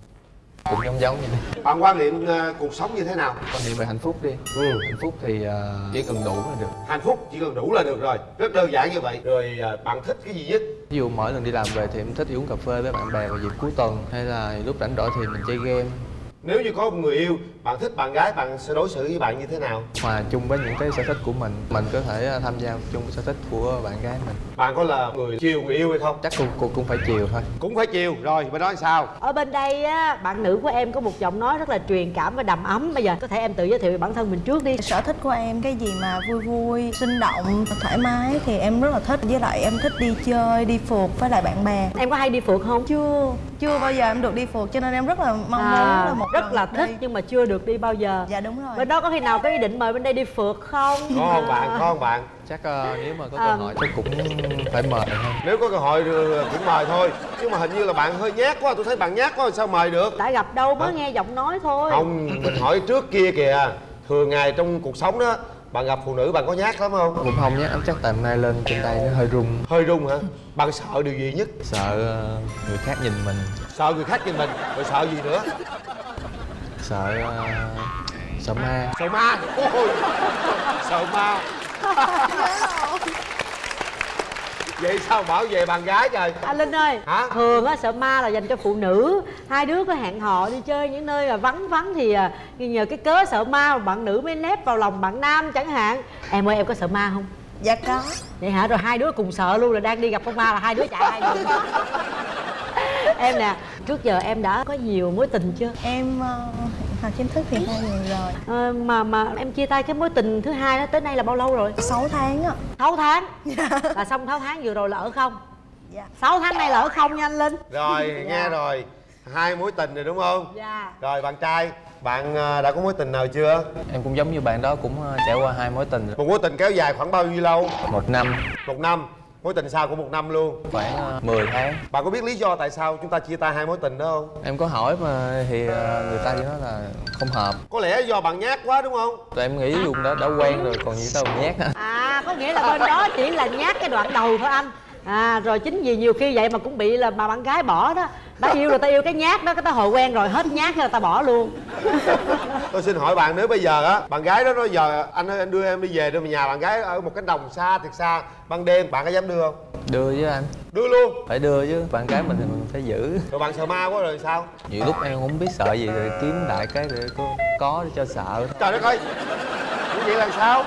cũng giống giống vậy. Đi bạn quan niệm ờ, cuộc sống như thế nào? Quan niệm về hạnh phúc đi. Ừ. hạnh phúc thì ờ, chỉ cần đủ là được. Hạnh phúc chỉ cần đủ là được rồi. Rất đơn giản như vậy. Rồi ờ, bạn thích cái gì nhất? Ví dụ mỗi lần đi làm về thì em thích đi uống cà phê với bạn bè vào dịp cuối tuần hay là lúc rảnh rỗi thì mình chơi game nếu như có một người yêu bạn thích bạn gái bạn sẽ đối xử với bạn như thế nào? Hòa chung với những cái sở thích của mình mình có thể ờ, tham gia chung với sở thích của bạn gái mình. Bạn có là người chiều người yêu hay không? Chắc cô, cô cũng phải chiều thôi. Cũng phải chiều. Rồi bên đó thì sao? Ở bên đây á bạn nữ của em có một giọng nói rất là truyền cảm và đầm ấm. Bây giờ có thể em tự giới thiệu về bản thân mình trước đi. Sở thích của em cái gì mà vui vui sinh động thoải mái thì em rất là thích. Với lại em thích đi chơi đi phượt với lại bạn bè. Em có hay đi phượt không? Chưa chưa bao giờ em được đi phượt cho nên em rất là mong muốn à, là một rất lần là thích đi. nhưng mà chưa được đi bao giờ. Dạ đúng rồi. Bên đó có khi nào có ý định mời bên đây đi phượt không? Có không bạn? Có không bạn? Chắc ờ, nếu mà có cơ À. hội chắc cũng phải mời hơn nếu có cơ hội thì cũng mời thôi. Nhưng mà hình như là bạn hơi nhát quá tôi thấy bạn nhát quá sao mời được? Đã gặp đâu mới Hả? nghe giọng nói thôi. Không mình hỏi trước kia kìa. Thường ngày trong cuộc sống đó bạn gặp phụ nữ bạn có nhát lắm không? Cũng không em chắc tầm nay lên trên tay nó hơi rung. Hơi rung hả? Bạn sợ điều gì nhất? Sợ ờ, người khác nhìn mình. Sợ người khác nhìn mình rồi sợ gì nữa sợ ờ, sợ ma. Sợ ma. Ôi sợ ma. Vậy sao bảo vệ bạn gái trời? Anh linh ơi Hả? thường á sợ ma là dành cho phụ nữ. Hai đứa có hẹn hò đi chơi những nơi mà vắng vắng thì à, nhờ cái cớ sợ ma mà bạn nữ mới nép vào lòng bạn nam chẳng hạn. Em ơi em có sợ ma không? Dạ có. Vậy hả? Rồi hai đứa cùng sợ luôn là đang đi gặp con ma là hai đứa chạy hai đứa em nè trước giờ em đã có nhiều mối tình chưa? Em ờ, học chính thức thì hai người rồi. Ờ, mà mà em chia tay cái mối tình thứ hai đó tới nay là bao lâu rồi? 6 tháng á 6 tháng? Là xong 6 tháng vừa rồi là ở không? Dạ. 6 tháng nay là ở không nha anh linh? Rồi nghe rồi. Hai mối tình rồi đúng không? Dạ. Rồi bạn trai bạn à, đã có mối tình nào chưa? Em cũng giống như bạn đó cũng ờ, trải qua hai mối tình rồi. một mối tình kéo dài khoảng bao nhiêu lâu? Một năm. Một năm mối tình sau của một năm luôn. Khoảng ờ, 10 tháng. Bạn có biết lý do tại sao chúng ta chia tay hai mối tình đó không? Em có hỏi mà thì ờ, người ta chỉ nói là không hợp. Có lẽ do bạn nhát quá đúng không? Tụi em nghĩ dùng đó đã quen rồi còn gì đâu mà nhát. Hả à có nghĩa là bên đó chỉ là nhát cái đoạn đầu thôi anh. À rồi chính vì nhiều khi vậy mà cũng bị là bà bạn gái bỏ đó ta yêu rồi ta yêu cái nhát đó cái ta hồi quen rồi hết nhát cái là ta bỏ luôn. Tôi xin hỏi bạn nếu bây giờ á bạn gái đó nói giờ anh ơi anh đưa em đi về đưa về nhà. Bạn gái ở một cánh đồng xa thiệt xa ban đêm bạn có dám đưa không? Đưa với anh. Đưa luôn. Phải đưa chứ bạn gái mình thì mình phải giữ. Rồi bạn sợ ma quá rồi sao? Nhiều lúc em không biết sợ gì rồi kiếm đại cái để có có để cho sợ. Trời đất ơi! Như vậy là sao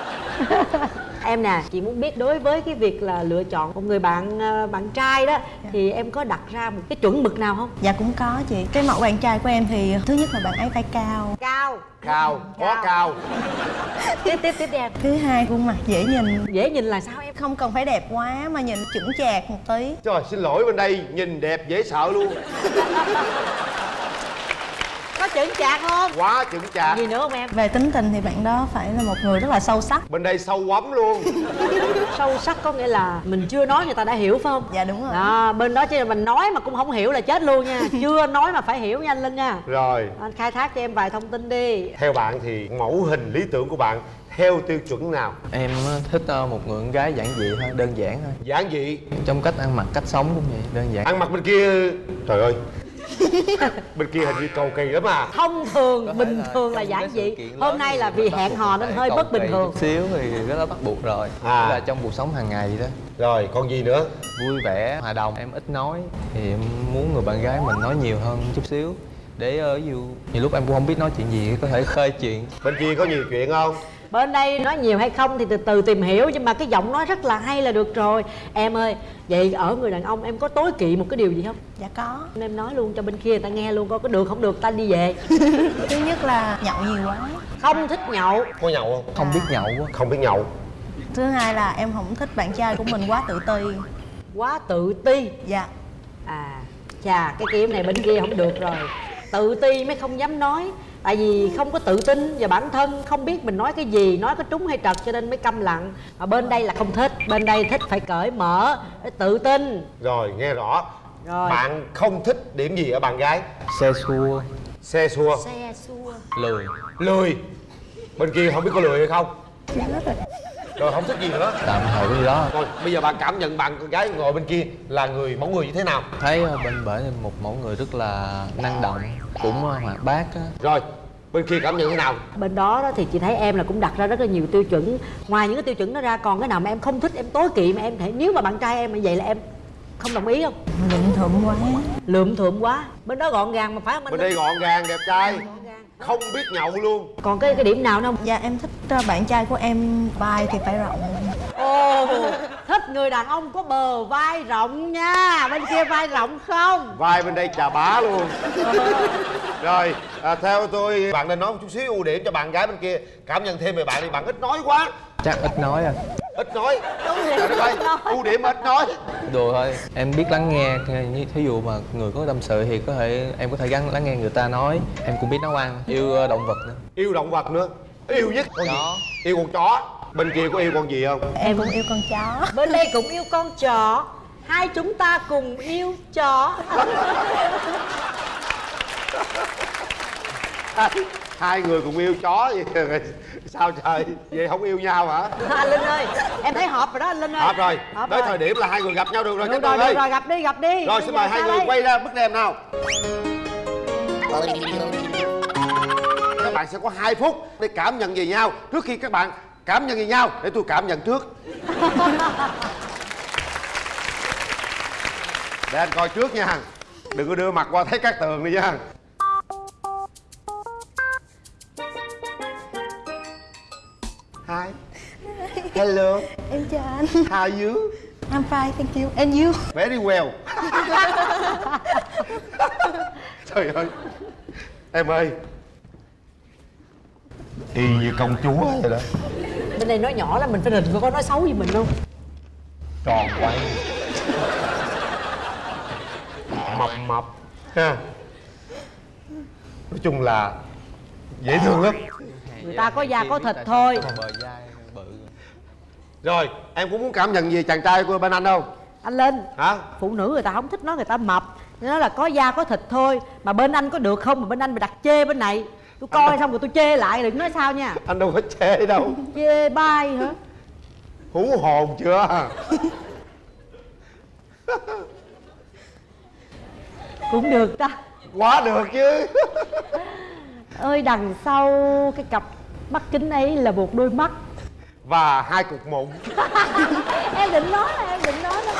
em nè chị muốn biết đối với cái việc là lựa chọn một người bạn ờ, bạn trai đó thì em có đặt ra một cái chuẩn mực nào không? Dạ cũng có chị. Cái mẫu bạn trai của em thì thứ nhất là bạn ấy phải cao. Cao. Cao quá cao. Tiếp tiếp tiếp đi em. Thứ hai khuôn mặt dễ nhìn. Dễ nhìn là sao em? Không cần phải đẹp quá mà nhìn chững chạc một tí. Trời xin lỗi bên đây nhìn đẹp dễ sợ luôn có chững chạc không? Quá chững chạc. Gì nữa không em? Về tính tình thì bạn đó phải là một người rất là sâu sắc. Bên đây sâu quắm luôn. Sâu sắc có nghĩa là mình chưa nói người ta đã hiểu phải không? Dạ đúng rồi. Đó bên đó chứ là mình nói mà cũng không hiểu là chết luôn nha. Chưa nói mà phải hiểu nha anh linh nha. Rồi. Anh khai thác cho em vài thông tin đi. Theo bạn thì mẫu hình lý tưởng của bạn theo tiêu chuẩn nào? Em ờ, thích ờ, một người con gái giản dị thôi đơn giản thôi. Giản dị? Trong cách ăn mặc cách sống cũng vậy đơn giản. Ăn mặc bên kia. Trời ơi bên kia hình như cầu kỳ lắm à. Thông thường bình thường là giản dị. hôm nay là vì hẹn hò nên hơi bất bình thường. xíu thì cái đó bắt buộc rồi. À. là trong cuộc sống hàng ngày vậy đó. Rồi còn gì nữa? Vui vẻ hòa đồng. Em ít nói thì em muốn người bạn gái mình nói nhiều hơn chút xíu. Để ở ví dụ nhiều lúc em cũng không biết nói chuyện gì có thể khơi chuyện. Bên kia có nhiều chuyện không bên đây nói nhiều hay không thì từ từ tìm hiểu nhưng mà cái giọng nói rất là hay là được rồi. Em ơi vậy ở người đàn ông em có tối kỵ một cái điều gì không? Dạ có. Em nói luôn cho bên kia người ta nghe luôn coi có được không được ta đi về. Thứ nhất là nhậu nhiều quá. Không thích nhậu. Có nhậu không? Không biết nhậu quá không biết nhậu. Thứ hai là em không thích bạn trai của mình quá tự ti. Quá tự ti? Dạ. À chà cái kiếm này bên kia không được rồi. Tự ti mới không dám nói tại vì không có tự tin và bản thân không biết mình nói cái gì nói có trúng hay trật cho nên mới câm lặng. Mà bên đây là không thích bên đây thích phải cởi mở phải tự tin. Rồi nghe rõ. Rồi. bạn không thích điểm gì ở bạn gái? Xe xua. Xe xua. Xe xua. Lười. Lười? Bên kia không biết có lười hay không rồi không thích gì nữa. Tạm thời cái gì đó. Rồi bây giờ bạn cảm nhận bạn con gái ngồi bên kia là người mẫu người như thế nào? Thấy ờ, bên bển một mẫu người rất là năng động cũng ờ, hoạt bát á. Rồi bên kia cảm nhận thế nào? Bên đó, đó thì chị thấy em là cũng đặt ra rất là nhiều tiêu chuẩn. Ngoài những cái tiêu chuẩn đó ra còn cái nào mà em không thích em tối kỵ mà em thể nếu mà bạn trai em như vậy là em không đồng ý không? Lượm thượm quá. Lượm thượm quá. Bên đó gọn gàng mà phải không anh bên đây gọn gàng đẹp trai. Không biết nhậu luôn. Còn cái cái điểm nào nữa không? Dạ em thích ờ, bạn trai của em vai thì phải rộng. Ồ thích người đàn ông có bờ vai rộng nha. Bên kia vai rộng không? Vai bên đây chà bá luôn. Rồi à, theo tôi bạn nên nói một chút xíu ưu điểm cho bạn gái bên kia. Cảm nhận thêm về bạn đi bạn ít nói quá. Chắc ít nói à ít nói. Trời đất ơi, ưu điểm ít nói. Đùa thôi. Em biết lắng nghe như thí dụ mà người có tâm sự thì có thể em có thể gắng lắng nghe người ta nói. Em cũng biết nấu ăn yêu ờ, động vật nữa. Yêu động vật nữa. Yêu nhất. Con chó. Gì yêu con chó. Bên kia có yêu con gì không? Em cũng yêu con chó. Bên đây cũng yêu con chó. Hai chúng ta cùng yêu chó. Hai người cùng yêu chó vậy sao trời? Vậy không yêu nhau hả? Anh linh ơi em thấy hợp rồi đó anh linh ơi. Hợp rồi. Hợp tới rồi. thời điểm là hai người gặp nhau được rồi được rồi ơi được rồi gặp đi gặp đi. Rồi xin mời hai người đây? quay ra bức đèn nào. Các bạn sẽ có 2 phút để cảm nhận về nhau. Trước khi các bạn cảm nhận về nhau để tôi cảm nhận trước. Để anh coi trước nha. Đừng có đưa mặt qua thấy các tường đi nha Hi. Hello. Em chào anh. How are you? I'm fine thank you. And you? Very well. Trời ơi. Em ơi. Y như công chúa vậy đó. Bên đây nói nhỏ là mình phải rình có nói xấu gì mình không Tròn quay Mập mập. Ha. Nói chung là Dễ thương lắm người ta có da có thịt thôi. Rồi em cũng muốn cảm nhận về chàng trai của bên anh không? anh linh Hả? phụ nữ người ta không thích nói người ta mập. Nó là có da có thịt thôi mà bên anh có được không? Mà bên anh mà đặt chê bên này. Tôi coi xong rồi tôi chê lại đừng nói sao nha. Anh đâu có chê đâu. Chê bai hả? Hú hồn chưa? cũng được ta. Quá được chứ ơi đằng sau cái cặp mắt kính ấy là một đôi mắt. Và hai cục mụn. Em định nói là em định nói đó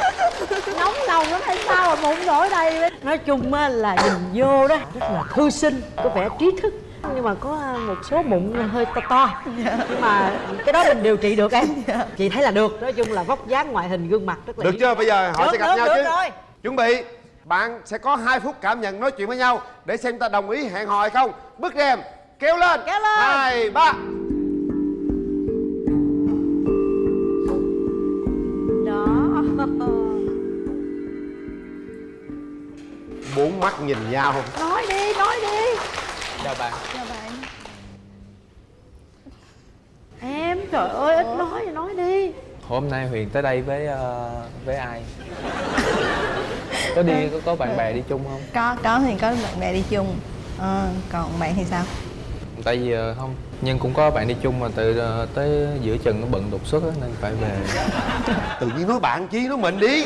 nóng nồng lắm hay sao mà mụn nổi đây nói chung á là nhìn vô đó rất là thư sinh có vẻ trí thức. Nhưng mà có một số mụn hơi to to. Nhưng mà cái đó mình điều trị được em. Chị thấy là được. Nói chung là vóc dáng ngoại hình gương mặt rất là Được chưa? Bây giờ họ Được, sẽ gặp được, nhau được chứ. rồi. Chuẩn bị Bạn sẽ có 2 phút cảm nhận nói chuyện với nhau Để xem ta đồng ý hẹn hò hay không. Bức rèm kéo lên. Kéo lên. hai ba. Đó. Bốn mắt nhìn nhau. Nói đi nói đi. Chào bạn. Chào bạn. Em trời ơi ít nói thì nói đi hôm nay huyền tới đây với ờ, với ai? Có đi có, có bạn bè đi chung không? Có có thì có bạn bè đi chung. Ờ, còn bạn thì sao? Tại vì ờ, không nhưng cũng có bạn đi chung mà từ tới giữa chừng nó bận đột xuất á, nên phải về. Tự nhiên nói bạn chí nói mình đi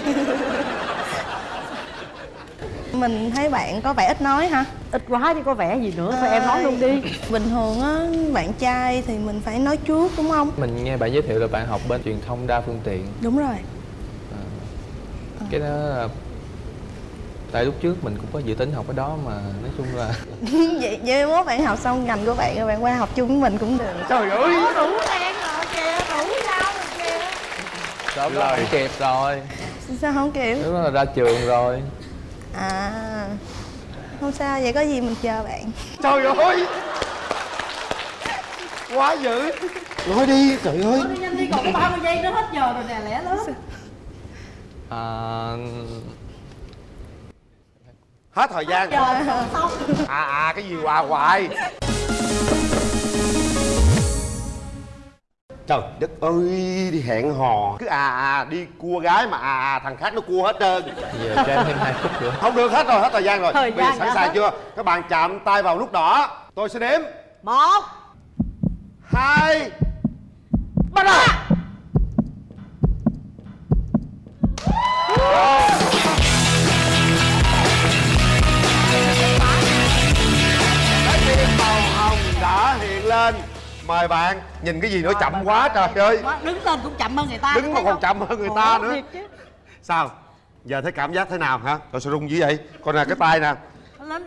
mình thấy bạn có vẻ ít nói ha ít quá chứ có vẻ gì nữa thôi em nói luôn đi. bình thường á bạn trai thì mình phải nói trước đúng không? Mình nghe bạn giới thiệu là bạn học bên truyền thông đa phương tiện. Đúng rồi. Cái đó là tại lúc trước mình cũng có dự tính học cái đó mà nói chung là vậy vậy mốt bạn học xong ngành của bạn rồi bạn qua học chung với mình cũng được. Trời ơi. đủ đen rồi kìa đủ sao rồi kìa. Sớm không kịp rồi. Sao không lúc đó là ra trường rồi à. Không sao vậy có gì mình chờ bạn. Trời ơi! Quá dữ. Nói đi trời ơi. Đi nhanh đi còn có 30 giây nữa hết giờ rồi nè lẻ lớn à, Hết thời gian. Giờ xong. À à cái gì hoài hoài Trời đất ơi đi hẹn hò. Cứ à à đi cua gái mà à à thằng khác nó cua hết trơn. Giờ cho em thêm hai phút nữa. Không được hết rồi hết thời gian rồi. Thời Bây giờ sẵn sàng hết. chưa? Các bạn chạm tay vào nút đỏ. Tôi sẽ đếm. Một. Hai. Ba. lên mời bạn. Nhìn cái gì nữa chậm quá trời ơi. đứng lên cũng chậm hơn người ta đứng mà còn chậm hơn người ta nữa. sao? Giờ thấy cảm giác thế nào hả? Rồi sao rung dữ vậy. Coi nè cái tay nè.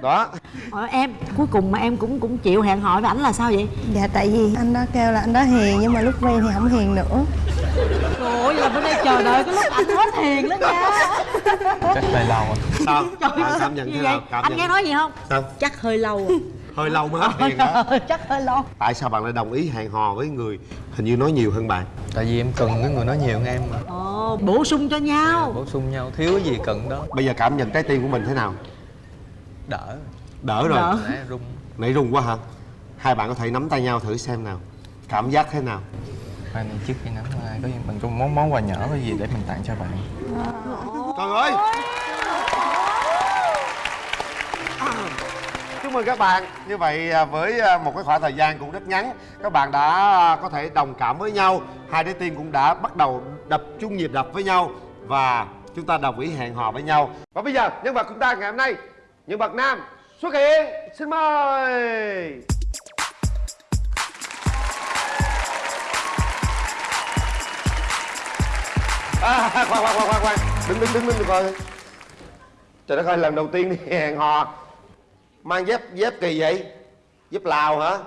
Đó. Ờ, em cuối cùng mà em cũng cũng chịu hẹn hò với ảnh là sao vậy? Dạ tại vì anh đó kêu là anh đó hiền nhưng mà lúc quen thì không hiền nữa. Trời ơi là bên đây chờ đợi cái lúc anh hết hiền đó nha. Chắc hơi lâu sao? Ơi, cảm nhận gì thế vậy? nào cảm anh nhận nghe nói gì không? Sao? Chắc hơi lâu hơi lâu mới hết hiền hả chắc hơi lâu. Tại sao bạn lại đồng ý hẹn hò với người hình như nói nhiều hơn bạn? Tại vì em cần cái người nói nhiều hơn em mà. Ồ, bổ sung cho nhau. Bổ sung nhau. Thiếu cái gì cần đó. Bây giờ cảm nhận trái tim của mình thế nào? Đỡ. Đỡ rồi. Nãy rung nãy rung quá hả? Hai bạn có thể nắm tay nhau thử xem nào. Cảm giác thế nào? Hai này trước khi nắm ai có gì mình có món món quà nhỏ cái gì để mình tặng cho bạn? Trời ơi chúc mừng các bạn. Như vậy à, với à, một cái khoảng thời gian cũng rất ngắn các bạn đã à, có thể đồng cảm với nhau. Hai trái tim cũng đã bắt đầu đập chung nhịp đập với nhau và chúng ta đồng ý hẹn hò với nhau. Và bây giờ nhân vật của chúng ta ngày hôm nay nhân vật nam xuất hiện. Xin mời! À, khoan khoan khoan khoan khoan. Đứng đứng đứng đứng coi. Trời đất ơi lần đầu tiên đi hẹn hò mang dép dép kỳ vậy? Dép lào hả?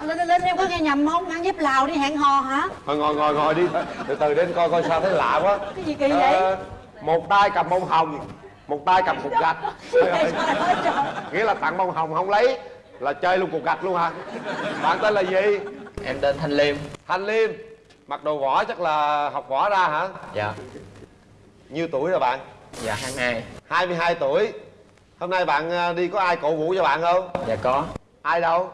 Lên lên lên em có nghe nhầm không? Mang dép lào đi hẹn hò hả? Thôi ngồi ngồi ngồi đi. Từ từ đến coi coi sao thấy lạ quá. Cái gì kỳ vậy? Ờ, một tay cầm bông hồng một tay cầm cục gạch. Trời ơi. nghĩa là tặng bông hồng không lấy là chơi luôn cục gạch luôn hả? Bạn tên là gì? Em tên thanh liêm. Thanh liêm. Mặc đồ võ chắc là học võ ra hả? Dạ. Nhiêu tuổi rồi bạn? Dạ 22 22 tuổi hôm nay bạn à, đi có ai cổ vũ cho bạn không? Dạ có. Ai đâu?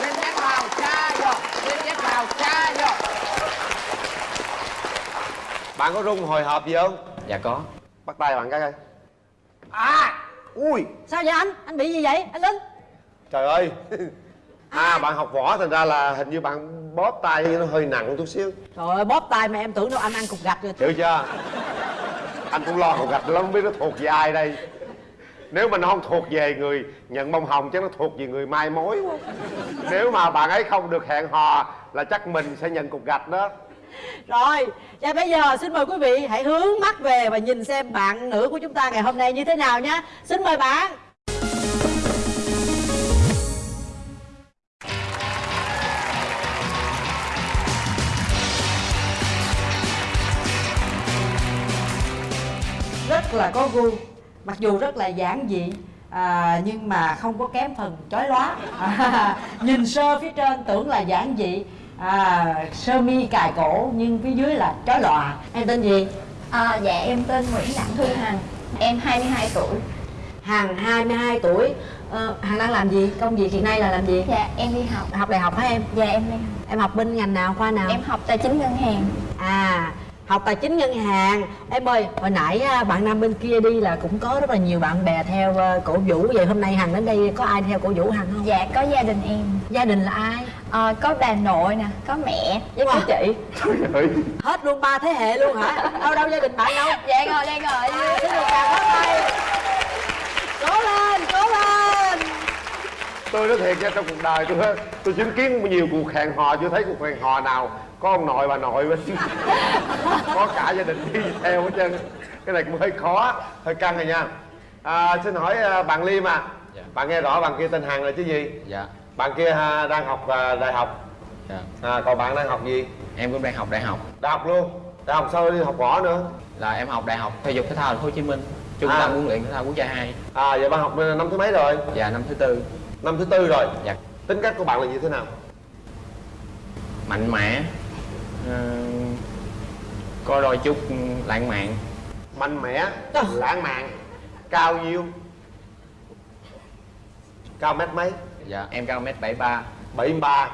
Lên dép vào, cha vô. Lên dép vào, cha vô. Bạn có rung hồi hộp gì không? Dạ có. Bắt tay bạn cái coi. À ui. Sao vậy anh? Anh bị gì vậy? Anh linh. Trời ơi. À bạn học võ thành ra là hình như bạn bóp tay nó hơi nặng chút xíu. Trời ơi bóp tay mà em tưởng đâu anh ăn cục gạch rồi. Hiểu chưa anh cũng lo cục gạch lắm, không biết nó thuộc về ai đây. Nếu mà nó không thuộc về người nhận bông hồng chắc nó thuộc về người mai mối quá. Nếu mà bạn ấy không được hẹn hò là chắc mình sẽ nhận cục gạch đó. Rồi, và bây giờ xin mời quý vị hãy hướng mắt về và nhìn xem bạn nữ của chúng ta ngày hôm nay như thế nào nhé. Xin mời bạn. Rất là có gu. Mặc dù rất là giản dị à, nhưng mà không có kém phần chói lóa. À, nhìn sơ phía trên tưởng là giản dị à, sơ mi cài cổ nhưng phía dưới là chói lòa. Em tên gì? À, dạ em tên Nguyễn Đặng Thu Hằng. Em 22 tuổi. Hằng 22 tuổi. Ờ, Hằng đang làm gì? Công việc hiện nay là làm gì? Dạ em đi học. Học đại học hả em? Dạ em đi học. Em học bên ngành nào, khoa nào? Em học tài chính ngân hàng. À học tài chính ngân hàng. Em ơi hồi nãy á, bạn nam bên kia đi là cũng có rất là nhiều bạn bè theo ờ, cổ vũ. Vậy hôm nay hằng đến đây có ai theo cổ vũ hằng không? Dạ có gia đình em. Gia đình là ai? Ờ, Có bà nội nè, có mẹ. Với Wow. có chị hết luôn ba thế hệ luôn hả? Đâu đâu gia đình bạn đâu? Dạ rồi đây rồi. À, xin được chào các tay cố lên cố lên. Tôi nói thiệt nha trong cuộc đời tôi tôi chứng kiến nhiều cuộc hẹn hò chưa thấy cuộc hẹn hò nào có ông nội bà nội bên có cả gia đình đi theo hết trơn. Cái này cũng hơi khó hơi căng rồi nha. À, xin hỏi à, bạn liêm à. Bạn nghe rõ bạn kia tên hằng là chứ gì? Dạ. Bạn kia à, đang học à, đại học. Dạ. À, còn bạn đang học gì? Em cũng đang học đại học. Đại học luôn. Đại học sao đi học võ nữa? Là em học đại học thể dục thể thao thành phố hồ chí minh trung À. tâm huấn luyện thể thao quốc gia 2 à vậy bạn học năm thứ mấy rồi? Dạ năm thứ tư. Năm thứ tư rồi. Dạ. Tính cách của bạn là như thế nào? Mạnh mẽ ờ, có đôi chút lãng mạn. Mạnh mẽ lãng mạn cao nhiêu? Cao mét mấy? Dạ em cao mét bảy ba. 73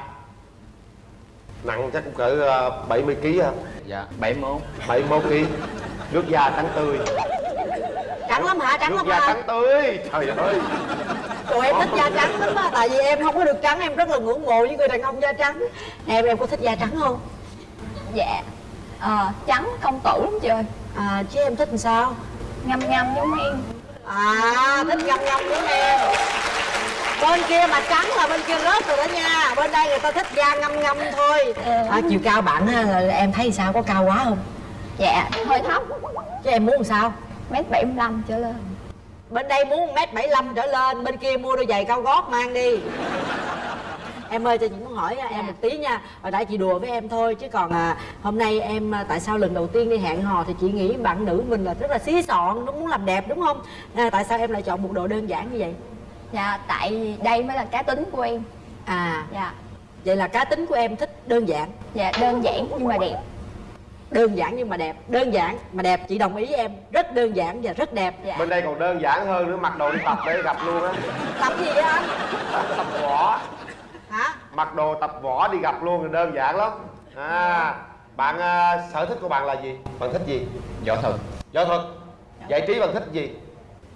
nặng chắc cũng cỡ ờ, 70 kg hả? Dạ 71 71 kg nước da trắng tươi. Trắng lắm hả? Trắng nước lắm da hả? trắng tươi. Trời ơi. Tụi em thích da trắng lắm á Tại vì em không có được trắng Em rất là ngưỡng mộ những người đàn ông da trắng. Em em có thích da trắng không? Dạ. Ờ, trắng công tử lắm trời À, chứ em thích làm sao? Ngâm ngâm giống em. À, thích ngâm ngâm giống em. Bên kia mà trắng là bên kia rớt rồi đó nha. Bên đây người ta thích da ngâm ngâm thôi. À, chiều cao bạn á, là em thấy sao? Có cao quá không? Dạ hơi thấp. Chứ em muốn làm sao? Mét bảy trở lên. Bên đây muốn mét bảy trở lên bên kia mua đôi giày cao gót mang đi em ơi cho chị muốn hỏi em một tí nha. Hồi nãy chị đùa với em thôi chứ còn à, hôm nay em à, tại sao lần đầu tiên đi hẹn hò thì chị nghĩ bạn nữ mình là rất là xí xọn nó muốn làm đẹp đúng không? À, tại sao em lại chọn một đồ đơn giản như vậy? Dạ tại đây mới là cá tính của em. À. Dạ. Vậy là cá tính của em thích đơn giản? Dạ đơn giản nhưng mà đẹp. Đơn giản nhưng mà đẹp. Đơn giản mà đẹp chị đồng ý em. Rất đơn giản và rất đẹp. Bên đây còn đơn giản hơn nữa mặc đồ đi tập để gặp luôn á. Tập gì vậy anh? Tập võ hả? Mặc đồ tập võ đi gặp luôn thì đơn giản lắm. À bạn à, sở thích của bạn là gì? Bạn thích gì? Võ thuật. Võ thuật. Giải trí bạn thích gì?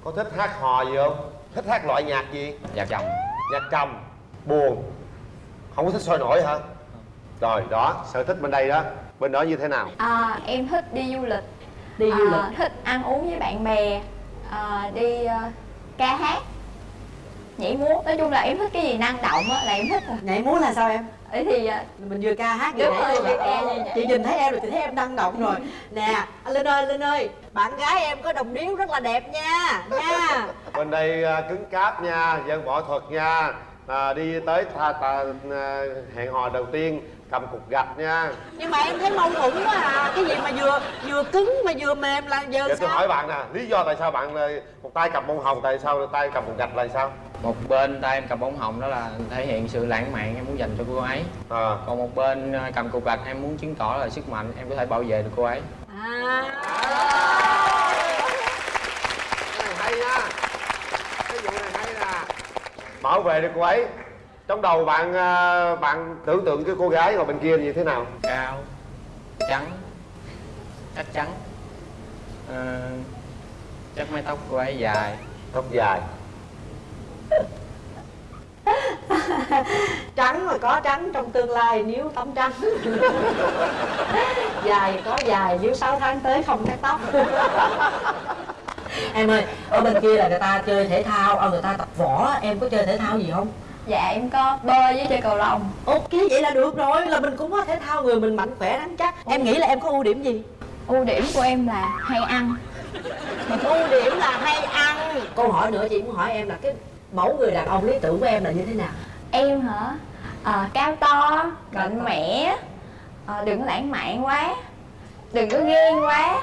Có thích hát hò gì không? Thích hát loại nhạc gì? Nhạc trầm. Nhạc trầm. Buồn. Không có thích sôi nổi hả? Rồi đó sở thích bên đây đó. Bên đó như thế nào? À, em thích đi du lịch. Đi du à, lịch. thích ăn uống với bạn bè. À, đi uh, ca hát nhảy múa nói chung là em thích cái gì năng động á là em thích à. nhảy múa là sao em? Ấy thì mình vừa ca hát vừa nhảy luôn à. chị nhìn thấy em rồi chị thấy em năng động rồi. Nè anh linh ơi linh ơi bạn gái em có đồng điếu rất là đẹp nha nha. Bên đây à, cứng cáp nha dân võ thuật nha. À, đi tới tha, à, hẹn hò đầu tiên cầm cục gạch nha. Nhưng mà em thấy mâu thuẫn quá à. Cái gì mà vừa vừa cứng mà vừa mềm là giờ tôi sao? hỏi bạn nè lý do tại sao bạn à, một tay cầm bông hồng tại sao tay cầm cục gạch là sao? Một bên tay em cầm bóng hồng đó là thể hiện sự lãng mạn em muốn dành cho cô ấy. À. còn một bên ờ, cầm cục gạch em muốn chứng tỏ là sức mạnh em có thể bảo vệ được cô ấy. Cái này hay nha. Cái vụ này hay nè. Bảo vệ được cô ấy trong đầu bạn à, bạn tưởng tượng cái cô gái ngồi bên kia như thế nào? Cao trắng chắc chắn. Ờ, chắc mái tóc cô ấy dài. Tóc dài. Trắng mà có trắng trong tương lai nếu tóc trắng. Dài có dài nếu 6 tháng tới không cắt tóc. Em ơi ở bên kia là người ta chơi thể thao ở người ta tập võ em có chơi thể thao gì không dạ em có bơi với chơi cầu lông. Ok vậy là được rồi. Là mình cũng có thể thao người mình mạnh khỏe rắn chắc. Em nghĩ là em có ưu điểm gì? Ưu điểm của em là hay ăn. Ưu điểm là hay ăn. Câu hỏi nữa chị muốn hỏi em là cái mẫu người đàn ông lý tưởng của em là như thế nào? Em hả? À, cao to mạnh mẽ à, đừng có lãng mạn quá đừng có ghen quá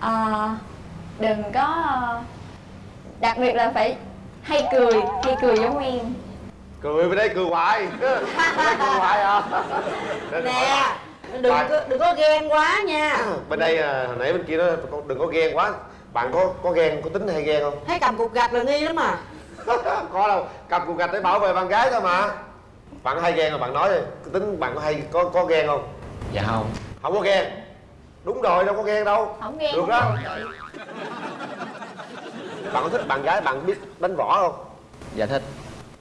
à, đừng có đặc biệt là phải hay cười hay cười giống em cười bên đây cười hoài. Bên đây cười hoài à. Nên nè đừng Bạn- có, đừng có ghen quá nha. Bên đây à, hồi nãy bên kia nó đừng có ghen quá. Bạn có có ghen có tính hay ghen không? Thấy cầm cục gạch là nghi lắm à có đâu cầm cục gạch để bảo vệ bạn gái thôi mà. Bạn hay ghen rồi bạn nói đi tính bạn có hay có có ghen không? Dạ không. Không có ghen. Đúng rồi đâu có ghen đâu. Không ghen được không đó. bạn có thích bạn gái bạn biết đánh võ không? Dạ thích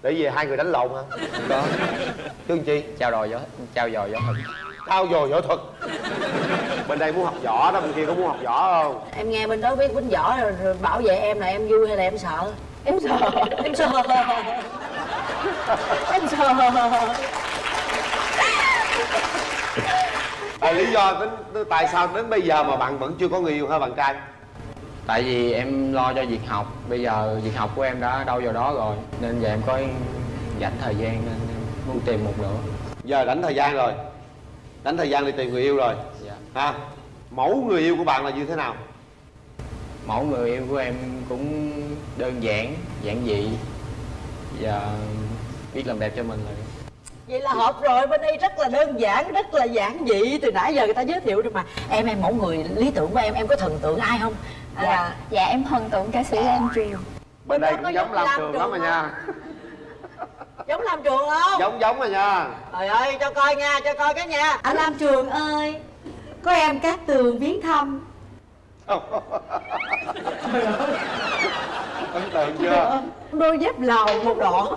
để về hai người đánh lộn hả? Không có chứ làm chi? Trao dồi võ trao dồi võ thuật trao dồi võ thuật bên đây muốn học võ đó bên kia có muốn học võ không? Em nghe bên đó biết quýnh võ rồi, rồi bảo vệ em là em vui hay là em sợ? Em sợ. Em sợ. Em sợ. À, lý do tính tại sao đến bây giờ mà bạn vẫn chưa có người yêu hả bạn trai tại vì em lo cho việc học. Bây giờ việc học của em đã đâu vào đó rồi nên giờ em có dành thời gian nên em muốn tìm một nữa giờ đánh thời gian rồi. Đánh thời gian đi tìm người yêu rồi. Dạ. Ha? Mẫu người yêu của bạn là như thế nào? Mẫu người yêu của em cũng đơn giản giản dị và biết làm đẹp cho mình rồi. Vậy là hợp rồi bên đây rất là đơn giản rất là giản dị. Từ nãy giờ người ta giới thiệu rồi mà. Em em mẫu người lý tưởng của em em có thần tượng ai không À, dạ dạ em thần tượng ca sĩ Lam Trường. Bên đây có cũng giống Lam Trường lắm rồi nha. giống Lam Trường không? Giống giống rồi nha. Trời ơi cho coi nha cho coi cái nha. Anh Lam Trường ơi có em Cát Tường viếng thăm. Ấn tượng chưa? Đôi dép lào màu đỏ.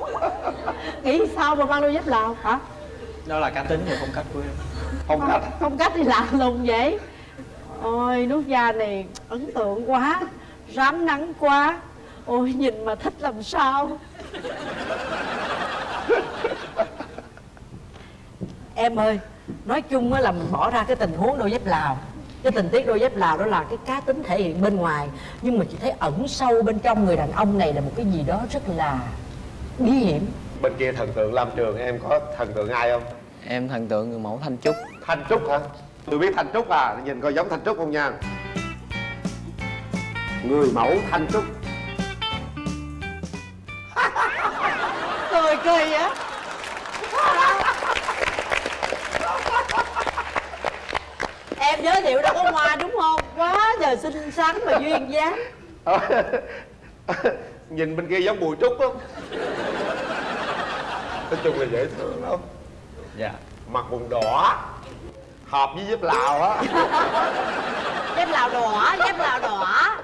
Nghĩ sao mà mang đôi dép lào hả? Đó là cá tính và phong cách của em. Phong cách. Phong cách thì lạ lùng vậy Ôi nút da này ấn tượng quá Rám nắng quá. Ôi nhìn mà thích làm sao? Em ơi Nói chung là mình bỏ ra cái tình huống đôi dép Lào. Cái tình tiết đôi dép lào đó là cái cá tính thể hiện bên ngoài. Nhưng mà chị thấy ẩn sâu bên trong người đàn ông này là một cái gì đó rất là bí hiểm. Bên kia thần tượng lam trường em có thần tượng ai không? Em thần tượng người mẫu thanh trúc. Thanh trúc hả? Tôi biết thanh trúc à nhìn coi giống thanh trúc không nha. Người mẫu thanh trúc. Cười kỳ á. Em giới thiệu đâu có hoa đúng không? Quá trời xinh xắn và duyên dáng. Nhìn bên kia giống bùi trúc không nói chung là dễ thương lắm. Dạ. Mặt vùng đỏ hợp với dép lào á. Dép lào đỏ dép lào đỏ.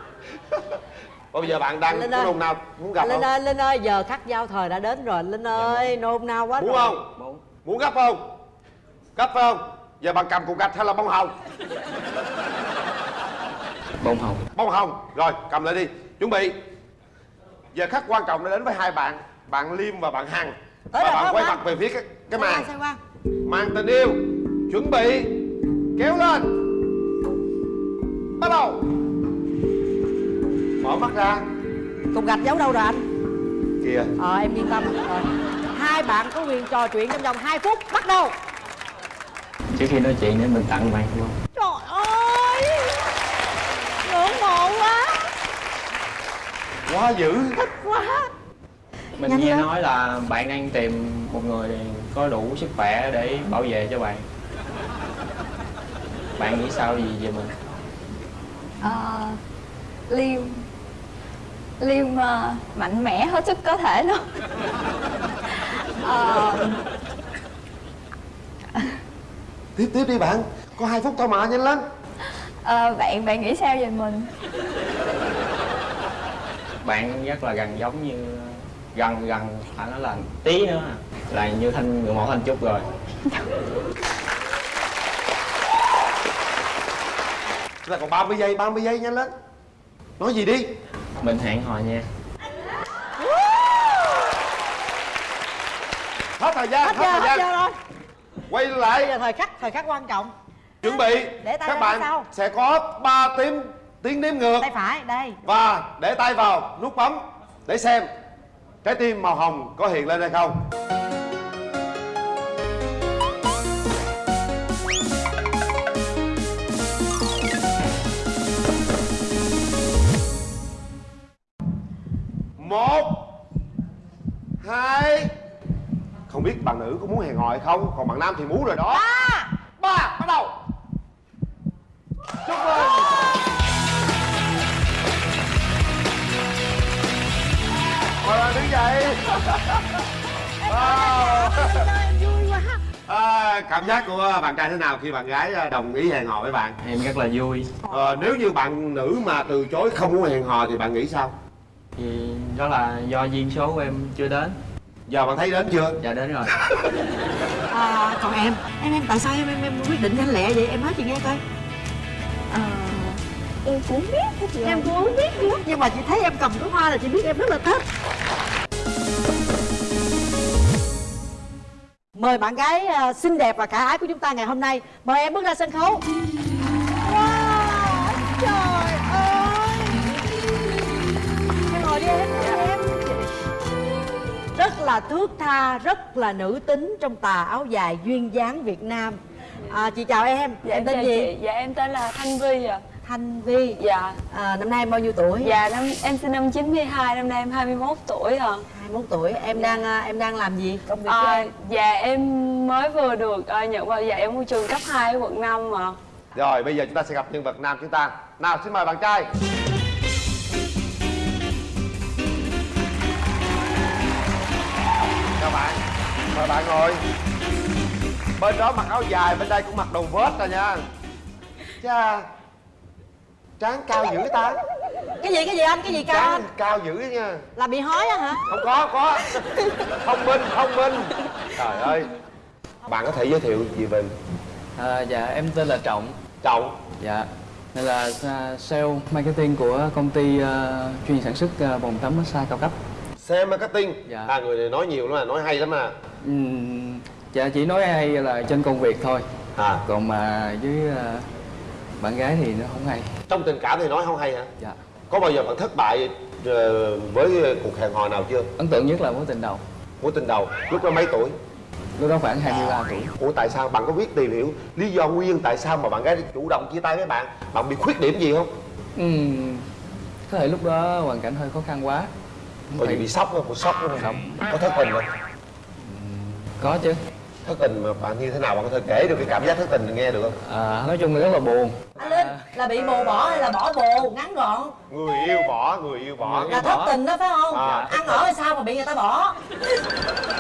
Bây giờ bạn đang Linh có nôn nào muốn gặp linh không? ơi linh ơi giờ khắc giao thời đã đến rồi. Linh ơi nôn nao quá muốn rồi. không? Muốn. Gấp không? Gấp phải không? Giờ bạn cầm cục gạch hay là bông hồng? Bông hồng. Bông hồng. Rồi cầm lại đi. Chuẩn bị. Giờ khắc quan trọng đã đến với hai bạn bạn liêm và bạn hằng. Và bạn quay mặt về phía cái cái màn. màn tình yêu chuẩn bị kéo lên. Bắt đầu. Mở mắt ra. Cục gạch giấu đâu rồi anh? Kìa. Ờ em yên tâm. Rồi hai bạn có quyền trò chuyện trong vòng 2 phút. Bắt đầu. Trước khi nói chuyện để mình tặng bạn đúng không? trời ơi! Ngưỡng mộ quá. Quá dữ. Thích quá. Mình Nhanh nghe lên. nói là bạn đang tìm một người có đủ sức khỏe để bảo vệ cho bạn Bạn nghĩ sao gì về mình? Ờ, liêm liêm ờ, mạnh mẽ hết sức có thể luôn. Ờ, tiếp tiếp đi bạn. Có hai phút thôi mà nhanh lên. Ờ, bạn bạn nghĩ sao về mình? Bạn rất là gần giống như gần gần phải nói là tí nữa. À. là như thanh người mẫu thanh trúc rồi chúng ta còn 30 giây 30 giây nhanh lên nói gì đi. Mình hẹn hò nha. Hết thời gian hết hết, giờ thời hết gian. giờ rồi. Quay bây lại giờ thời khắc thời khắc quan trọng. Chuẩn bị. Để tay các bạn sau. sẽ có 3 tiếng tiếng đếm ngược. Tay phải đây. Và để tay vào nút bấm để xem trái tim màu hồng có hiện lên hay không một hai. Không biết bạn nữ có muốn hẹn hò hay không còn bạn nam thì muốn rồi đó. Ba. Ba bắt đầu. Chúc mừng. Mời bạn đứng dậy. À, cảm giác của bạn trai thế nào khi bạn gái à, đồng ý hẹn hò với bạn? Em rất là vui. Ờ, nếu như bạn nữ mà từ chối không muốn hẹn hò thì bạn nghĩ sao thì đó là do duyên số của em chưa đến. Giờ bạn thấy đến chưa? Dạ đến rồi. À, còn em. Em em tại sao em em, em quyết định nhanh lẹ vậy? Em nói chị nghe coi. Ờ, em cũng biết hết rồi em cũng biết nữa nhưng mà chị thấy em cầm cái hoa là chị biết em rất là thích. Mời bạn gái à, xinh đẹp và khả ái của chúng ta ngày hôm nay. Mời em bước ra sân khấu. Wow, trời rất là thước tha rất là nữ tính trong tà áo dài duyên dáng việt nam. À, chị chào em. Dạ, em tên gì? chị. Dạ em tên là Thanh Vi ạ. Thanh Vi. Dạ. À, Năm nay em bao nhiêu tuổi? Dạ năm, em sinh năm 92, năm nay em 21 tuổi ạ. 21 tuổi, em đang à, em đang làm gì? Công việc à, em? Dạ em mới vừa được à, nhận vào dạy ở môi trường cấp 2 ở quận 5 ạ. Rồi bây giờ chúng ta sẽ gặp nhân vật nam chúng ta. Nào xin mời bạn trai mời bạn ngồi. Bên đó mặc áo dài bên đây cũng mặc đồ vest rồi nha. Cha trán cao dữ ta. Cái gì cái gì anh? Cái gì cao trán cao dữ nha. Là bị hói á hả? không có có. Thông minh thông minh. Trời ơi. Bạn có thể giới thiệu gì về mình? À, dạ em tên là trọng. Trọng. Dạ đây là à, sale marketing của công ty à, chuyên sản xuất à, bồn tắm massage cao cấp Xe marketing. Dạ. à người này nói nhiều lắm à nói hay lắm à. Ừm, dạ chỉ nói hay là trên công việc thôi. À. Còn mà với ờ, bạn gái thì nó không hay. Trong tình cảm thì nói không hay hả? Dạ. Có bao giờ bạn thất bại ờ, với cuộc hẹn hò nào chưa? Ấn tượng nhất là mối tình đầu. Mối tình đầu lúc đó mấy tuổi? Lúc đó khoảng 23 tuổi. Ủa tại sao? Bạn có biết tìm hiểu lý do nguyên tại sao mà bạn gái chủ động chia tay với bạn? Bạn bị khuyết điểm gì không? Ừm, có thể lúc đó hoàn cảnh hơi khó khăn quá có gì bị sốc không bị sốc không không có thất tình không có chứ. Thất tình mà bạn như thế nào bạn có thể kể được cái cảm giác thất tình nghe được không? À, nói chung là rất là buồn. Anh linh là bị bồ bỏ hay là bỏ bồ? Ngắn gọn. Người yêu bỏ người yêu bỏ. Là thất tình đó phải không? À. ăn ở hay sao mà bị người ta bỏ?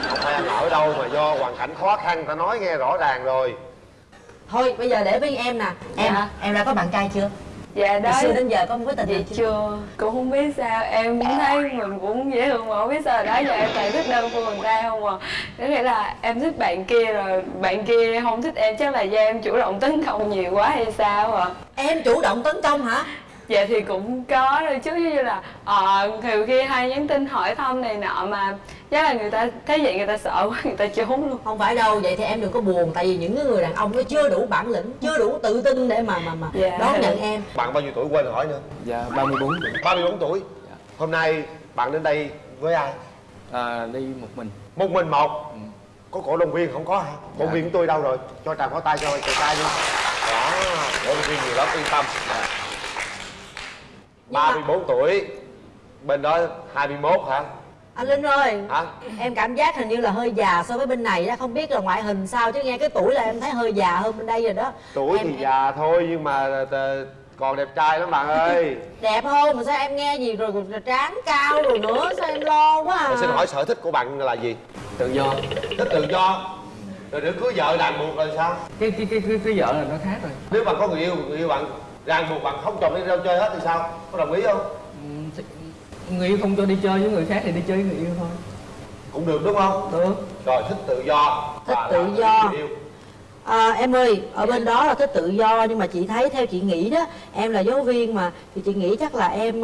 Không phải ăn ở đâu mà do hoàn cảnh khó khăn ta nói nghe rõ ràng rồi. Thôi bây giờ để với em nè. Em Dạ. em đã có bạn trai chưa dạ đó từ xưa đến giờ có mối tình Dạ nào chưa. chưa cũng không biết sao. Em cũng thấy mình cũng dễ thương mà không biết sao. Đó giờ em toàn thích đơn phương người ta không à. Có nghĩa là em thích bạn kia rồi bạn kia không thích em. Chắc là do em chủ động tấn công nhiều quá hay sao à. Em chủ động tấn công hả dạ thì cũng có đôi chút như là ờ nhiều khi hay nhắn tin hỏi thăm này nọ mà chắc là người ta thấy vậy người ta sợ quá người ta trốn luôn. Không phải đâu vậy thì em đừng có buồn tại vì những cái người đàn ông nó chưa đủ bản lĩnh chưa đủ tự tin để mà mà mà Dạ. đón nhận em. Bạn bao nhiêu tuổi quên rồi hỏi nữa? Dạ 34 tuổi 34 tuổi. Hôm nay bạn đến đây với ai? À, đi một mình. Một mình một? Có cổ động viên không có hả? Cổ động viên của tôi đâu rồi. Cho tràng pháo tay cho chàng trai đi. Đó cổ động viên nhiều lắm yên tâm 34 tuổi. Bên đó 21 hả? Anh linh ơi. Hả? Em cảm giác hình như là hơi già so với bên này đó. Không biết là ngoại hình sao chứ nghe cái tuổi là em thấy hơi già hơn bên đây rồi đó. Tuổi em, thì già thôi nhưng mà ờ, còn đẹp trai lắm bạn ơi. Đẹp hơn mà sao em nghe gì rồi, rồi trán cao rồi nữa? Sao em lo quá à? Mà xin hỏi sở thích của bạn là gì? Tự do. Thích tự do. Rồi nếu cưới vợ ràng buộc rồi sao? Cái cái cái cái, cái vợ là nó khác rồi. Nếu bạn có người yêu người yêu bạn ràng buộc bạn không chồng đi đâu chơi hết thì sao? Có đồng ý không? Người yêu không cho đi chơi với người khác thì đi chơi với người yêu thôi. Cũng được đúng không? Được. Rồi thích tự do. Thích tự do. yêu. À, em ơi, ở bên đó là thích tự do nhưng mà chị thấy theo chị nghĩ đó, em là giáo viên mà thì chị nghĩ chắc là em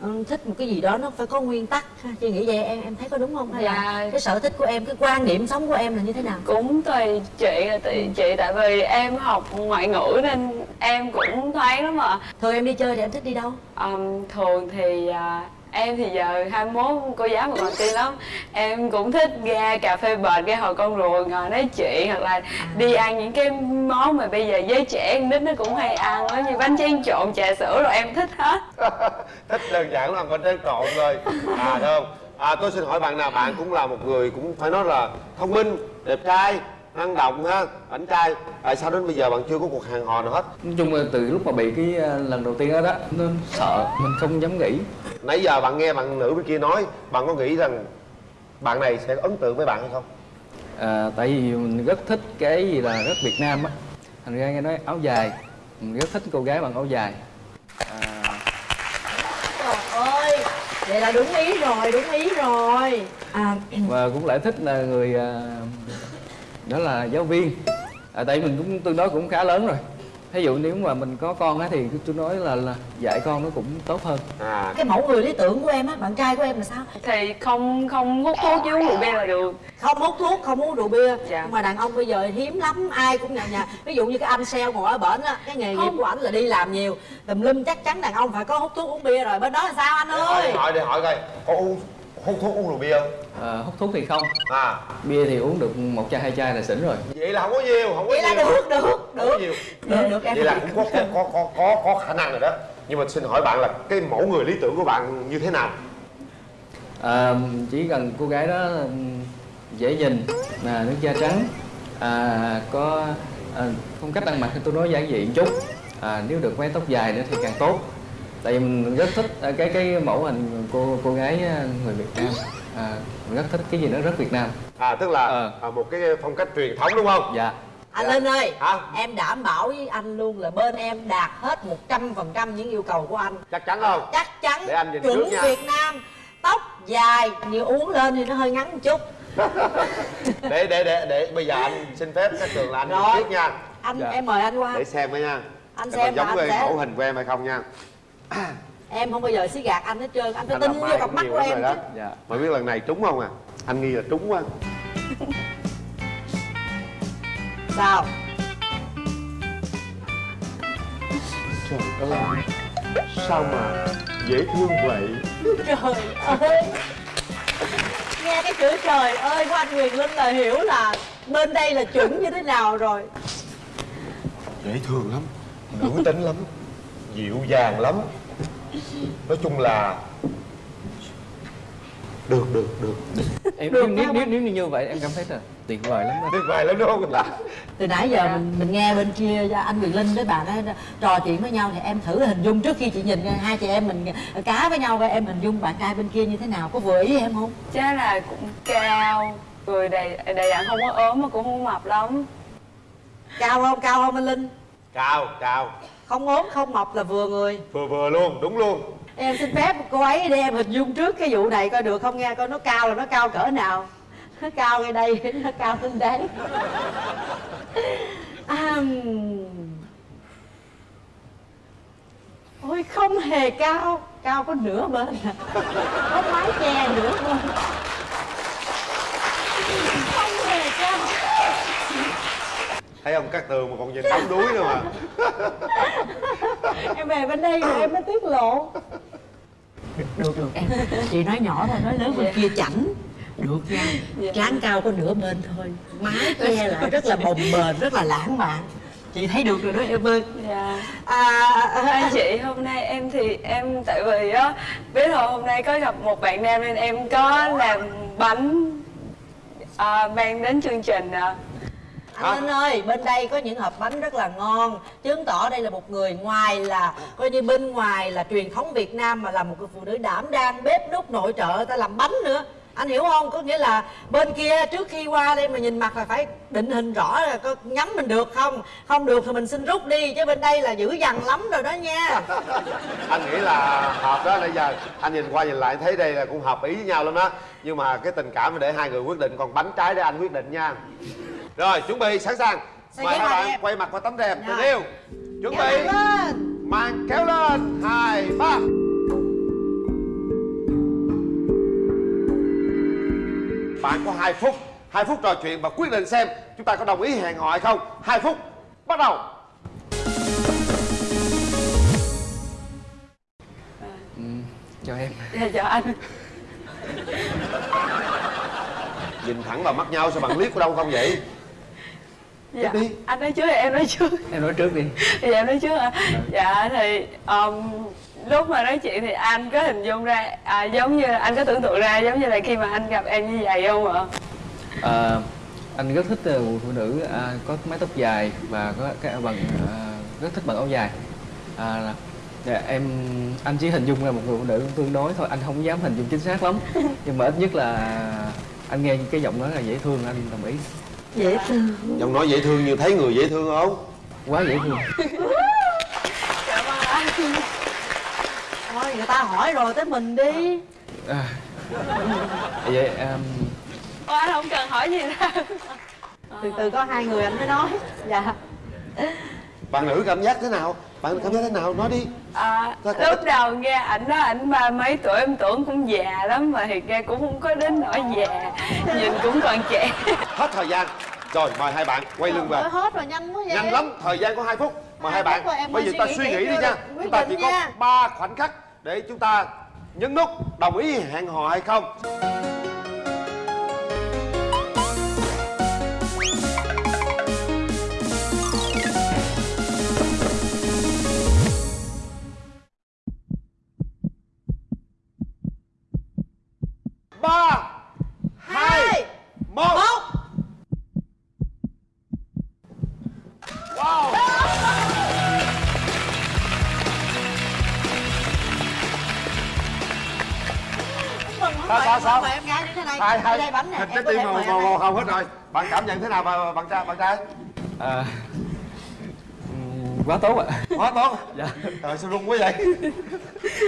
ừ, thích một cái gì đó nó phải có nguyên tắc. Chị nghĩ vậy em em thấy có đúng không? Hay là Dạ. cái sở thích của em, cái quan điểm sống của em là như thế nào? cũng tùy chị là tùy chị tại vì em học ngoại ngữ nên em cũng thoáng lắm ạ thường em đi chơi thì em thích đi đâu thường thì à, em thì giờ 21 cô giáo mà còn tiên lắm. Em cũng thích ra cà phê bệt ra hồi con rùa ngồi nói chuyện hoặc là đi ăn những cái món mà bây giờ giới trẻ con nít nó cũng hay ăn giống như bánh tráng trộn trà sữa rồi em thích hết. Thích đơn giản là con tráng trộn thôi. À được không? À tôi xin hỏi bạn nào bạn cũng là một người cũng phải nói là thông minh đẹp trai năng động ha ảnh trai. Tại sao đến bây giờ bạn chưa có cuộc hẹn hò nào hết? Nói chung là từ lúc mà bị cái ờ, lần đầu tiên đó đó nó sợ mình không dám nghĩ. Nãy giờ bạn nghe bạn nữ bên kia nói bạn có nghĩ rằng bạn này sẽ ấn tượng với bạn hay không? À, tại vì mình rất thích cái gì là rất Việt Nam á. Thành ra nghe nói áo dài mình rất thích cô gái bằng áo dài. Trời ơi, vậy là đúng ý rồi, đúng ý rồi. À, và cũng lại thích là người à, đó là giáo viên. À, tại mình cũng tương đối cũng khá lớn rồi. Ví dụ nếu mà mình có con á thì tôi nói là, là dạy con nó cũng tốt hơn. À. Cái mẫu người lý tưởng của em á, bạn trai của em là sao? thì không không hút thuốc với uống rượu bia là được. Không hút thuốc không uống rượu bia. Nhưng mà đàn ông bây giờ hiếm lắm ai cũng nhà nhà. Ví dụ như cái anh sale ngồi ở bển á cái nghề nghiệp của ảnh là đi làm nhiều. Tùm lum chắc chắn đàn ông phải có hút thuốc uống bia rồi. Bên đó là sao anh ơi hỏi để hỏi coi có uống hút thuốc uống rượu bia không? À, hút thuốc thì không. À. Bia thì uống được một chai hai chai là xỉn rồi. Vậy là không có nhiều không có Vậy là nhiều. được, được, không có nhiều. Được được em vậy là cũng có có có có có, có khả năng rồi đó. Nhưng mà xin hỏi bạn là cái mẫu người lý tưởng của bạn như thế nào? À, chỉ cần cô gái đó ừm, dễ nhìn là nước da trắng à, có à, phong cách ăn mặc thì tôi nói giản dị một chút. À, nếu được mái tóc dài nữa thì càng tốt tại vì mình rất thích à, cái cái mẫu hình cô cô gái à, người Việt Nam. À, mình rất thích cái gì nó rất Việt Nam. À tức là à, một cái phong cách truyền thống đúng không? Dạ. Anh linh ơi Hả? em đảm bảo với anh luôn là bên em đạt hết 100% những yêu cầu của anh. Chắc chắn không? Chắc chắn. Để anh nhìn chuẩn trước nha. Việt Nam tóc dài như uống lên thì nó hơi ngắn một chút. Để để để để bây giờ anh xin phép các trường là anh Rồi. nhìn trước nha. Anh em mời anh qua. Để xem với nha. Anh Để xem giống anh sẽ- mẫu hình của em hay không nha em không bao giờ xí gạt anh hết trơn anh phải anh tin vô cặp mắt của em rồi đó. Chứ dạ. Mà biết lần này trúng không à? Anh nghi là trúng quá. Sao? Trời ơi Sao mà dễ thương vậy? Trời ơi. Nghe cái chữ trời ơi của anh Quyền Linh là hiểu là bên đây là chuẩn như thế nào rồi. Dễ thương lắm Nữ tính lắm Dịu dàng lắm Nói chung là Được được được. Em Được nếu, nếu, nếu như vậy em cảm thấy là tuyệt vời lắm đó. Tuyệt vời lắm đúng không? Là từ nãy giờ mình mình nghe bên kia anh Quyền Linh với bà đó trò chuyện với nhau thì em thử hình dung trước khi chị nhìn hai chị em mình cá với nhau coi em hình dung bạn trai bên kia như thế nào có vừa ý em không? Chắc là cũng cao người đầy đầy đặn không có ốm mà cũng không mập lắm. Cao không? Cao không anh Linh? Cao cao không ốm không mập là vừa người. Vừa vừa luôn đúng luôn. Em xin phép cô ấy để em hình dung trước cái vụ này coi được không nghe coi nó cao là nó cao cỡ nào. Nó cao ngay đây nó cao lên đấy à, ôi không hề cao cao có nửa bên. À. có mái che nửa bên. Không hề cao Thấy không các tường mà còn nhìn đóng đuối nữa mà. Em về bên đây rồi em mới tiết lộ. Được được. Em chị nói nhỏ thôi nói lớn bên kia chảnh. Được nha. Trán cao có nửa bên thôi. Mái che lại rất là bồng bềnh rất là lãng mạn. Chị thấy được rồi đó em ơi. Dạ. À, anh chị hôm nay em thì em tại vì á biết rồi hôm nay có gặp một bạn nam nên em có làm bánh à, mang đến chương trình à. Anh Linh ơi bên đây có những hộp bánh rất là ngon. Chứng tỏ đây là một người ngoài là coi như bên ngoài là truyền thống Việt Nam mà là một người phụ nữ đảm đang bếp nút nội trợ ta làm bánh nữa. Anh hiểu không? Có nghĩa là bên kia trước khi qua đây mà nhìn mặt là phải định hình rõ là có nhắm mình được không? Không được thì mình xin rút đi chứ bên đây là dữ dằn lắm rồi đó nha. Anh nghĩ là hợp đó Nãy giờ anh nhìn qua nhìn lại thấy đây là cũng hợp ý với nhau lắm đó Nhưng mà cái tình cảm để hai người quyết định Còn bánh trái để anh quyết định nha Rồi chuẩn bị sẵn sàng. Mời hai màn bạn quay mặt qua tấm rèm tình yêu. Chuẩn Kéo bị. Màn kéo lên. Hai ba. Bạn có 2 phút. 2 phút trò chuyện và quyết định xem Chúng ta có đồng ý hẹn hò hay không. 2 phút. Bắt đầu. Ừ, chào em. Dạ chào anh. Nhìn thẳng vào mắt nhau sao bạn liếc ở đâu không vậy dạ. Anh nói trước thì em nói trước. Em nói trước đi. Dạ em nói trước à dạ thì um, lúc mà nói chuyện thì anh có hình dung ra à, giống như là anh có tưởng tượng ra giống như là khi mà anh gặp em như vậy không ạ? À, anh rất thích một phụ nữ à, có mái tóc dài và có cái bằng à, rất thích bằng áo dài. À, là- dạ, em anh chỉ hình dung ra một người phụ nữ tương đối thôi anh không dám hình dung chính xác lắm. Nhưng mà ít nhất là anh nghe cái giọng nói là dễ thương anh đồng ý dễ thương. Giọng nói dễ thương như thấy người dễ thương không? Quá dễ thương. Cảm ơn anh thôi người ta hỏi rồi tới mình đi. À, vậy um, Ô, anh không cần hỏi gì đâu từ từ có hai người anh mới nói. Dạ. Bạn nữ cảm giác thế nào Bạn cảm giác thế nào? Nói đi. À, lúc đầu nghe ảnh nói ảnh ba mấy tuổi em tưởng cũng già lắm mà thiệt ra cũng không có đến nỗi già. Nhìn cũng còn trẻ. Hết thời gian. Rồi mời hai bạn quay lưng về. Hết rồi nhanh quá vậy. Nhanh lắm, thời gian có 2 phút. Mời hai bạn. Bây giờ ta suy nghĩ đi nha. Chúng ta chỉ có. 3 khoảnh khắc Để chúng ta nhấn nút. Đồng ý hẹn hò hay không bánh em trái có tim màu màu hồng hết rồi. Bạn cảm nhận thế nào bạn bạn trai bạn trai? À, quá tốt ạ. Quá tốt. Dạ. Trời sao run quá vậy?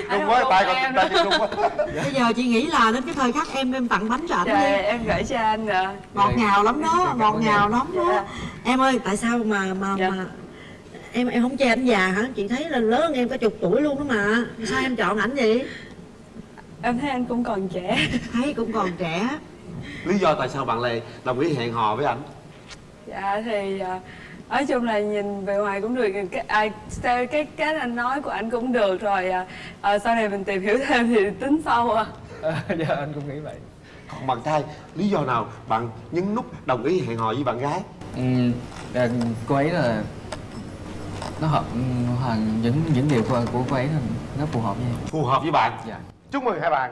Anh run quá tay có còn tay đâu. chân run quá. Bây giờ chị nghĩ là đến cái thời khắc em em tặng bánh cho ảnh Trời, đi. em gửi cho anh rồi. Ngọt ngào lắm đó ngọt ngào lắm đó. Dạ. em ơi tại sao mà mà mà em em không che ảnh già hả? Chị thấy là lớn em cả chục tuổi luôn đó mà. Sao em chọn ảnh vậy? Em thấy anh cũng còn trẻ. Thấy cũng còn trẻ lý do tại sao bạn lại đồng ý hẹn hò với anh dạ thì à, nói chung là nhìn bề ngoài cũng được cái à, theo cái cái anh nói của anh cũng được rồi à, à, sau này mình tìm hiểu thêm thì tính sau à dạ anh cũng nghĩ vậy. Còn bạn trai lý do nào bạn nhấn nút đồng ý hẹn hò với bạn gái? Ừ, à, cô ấy là nó hợp ừ, hoàn những những điều của, của cô ấy là nó phù hợp với em. Phù hợp với bạn. Dạ. Chúc mừng hai bạn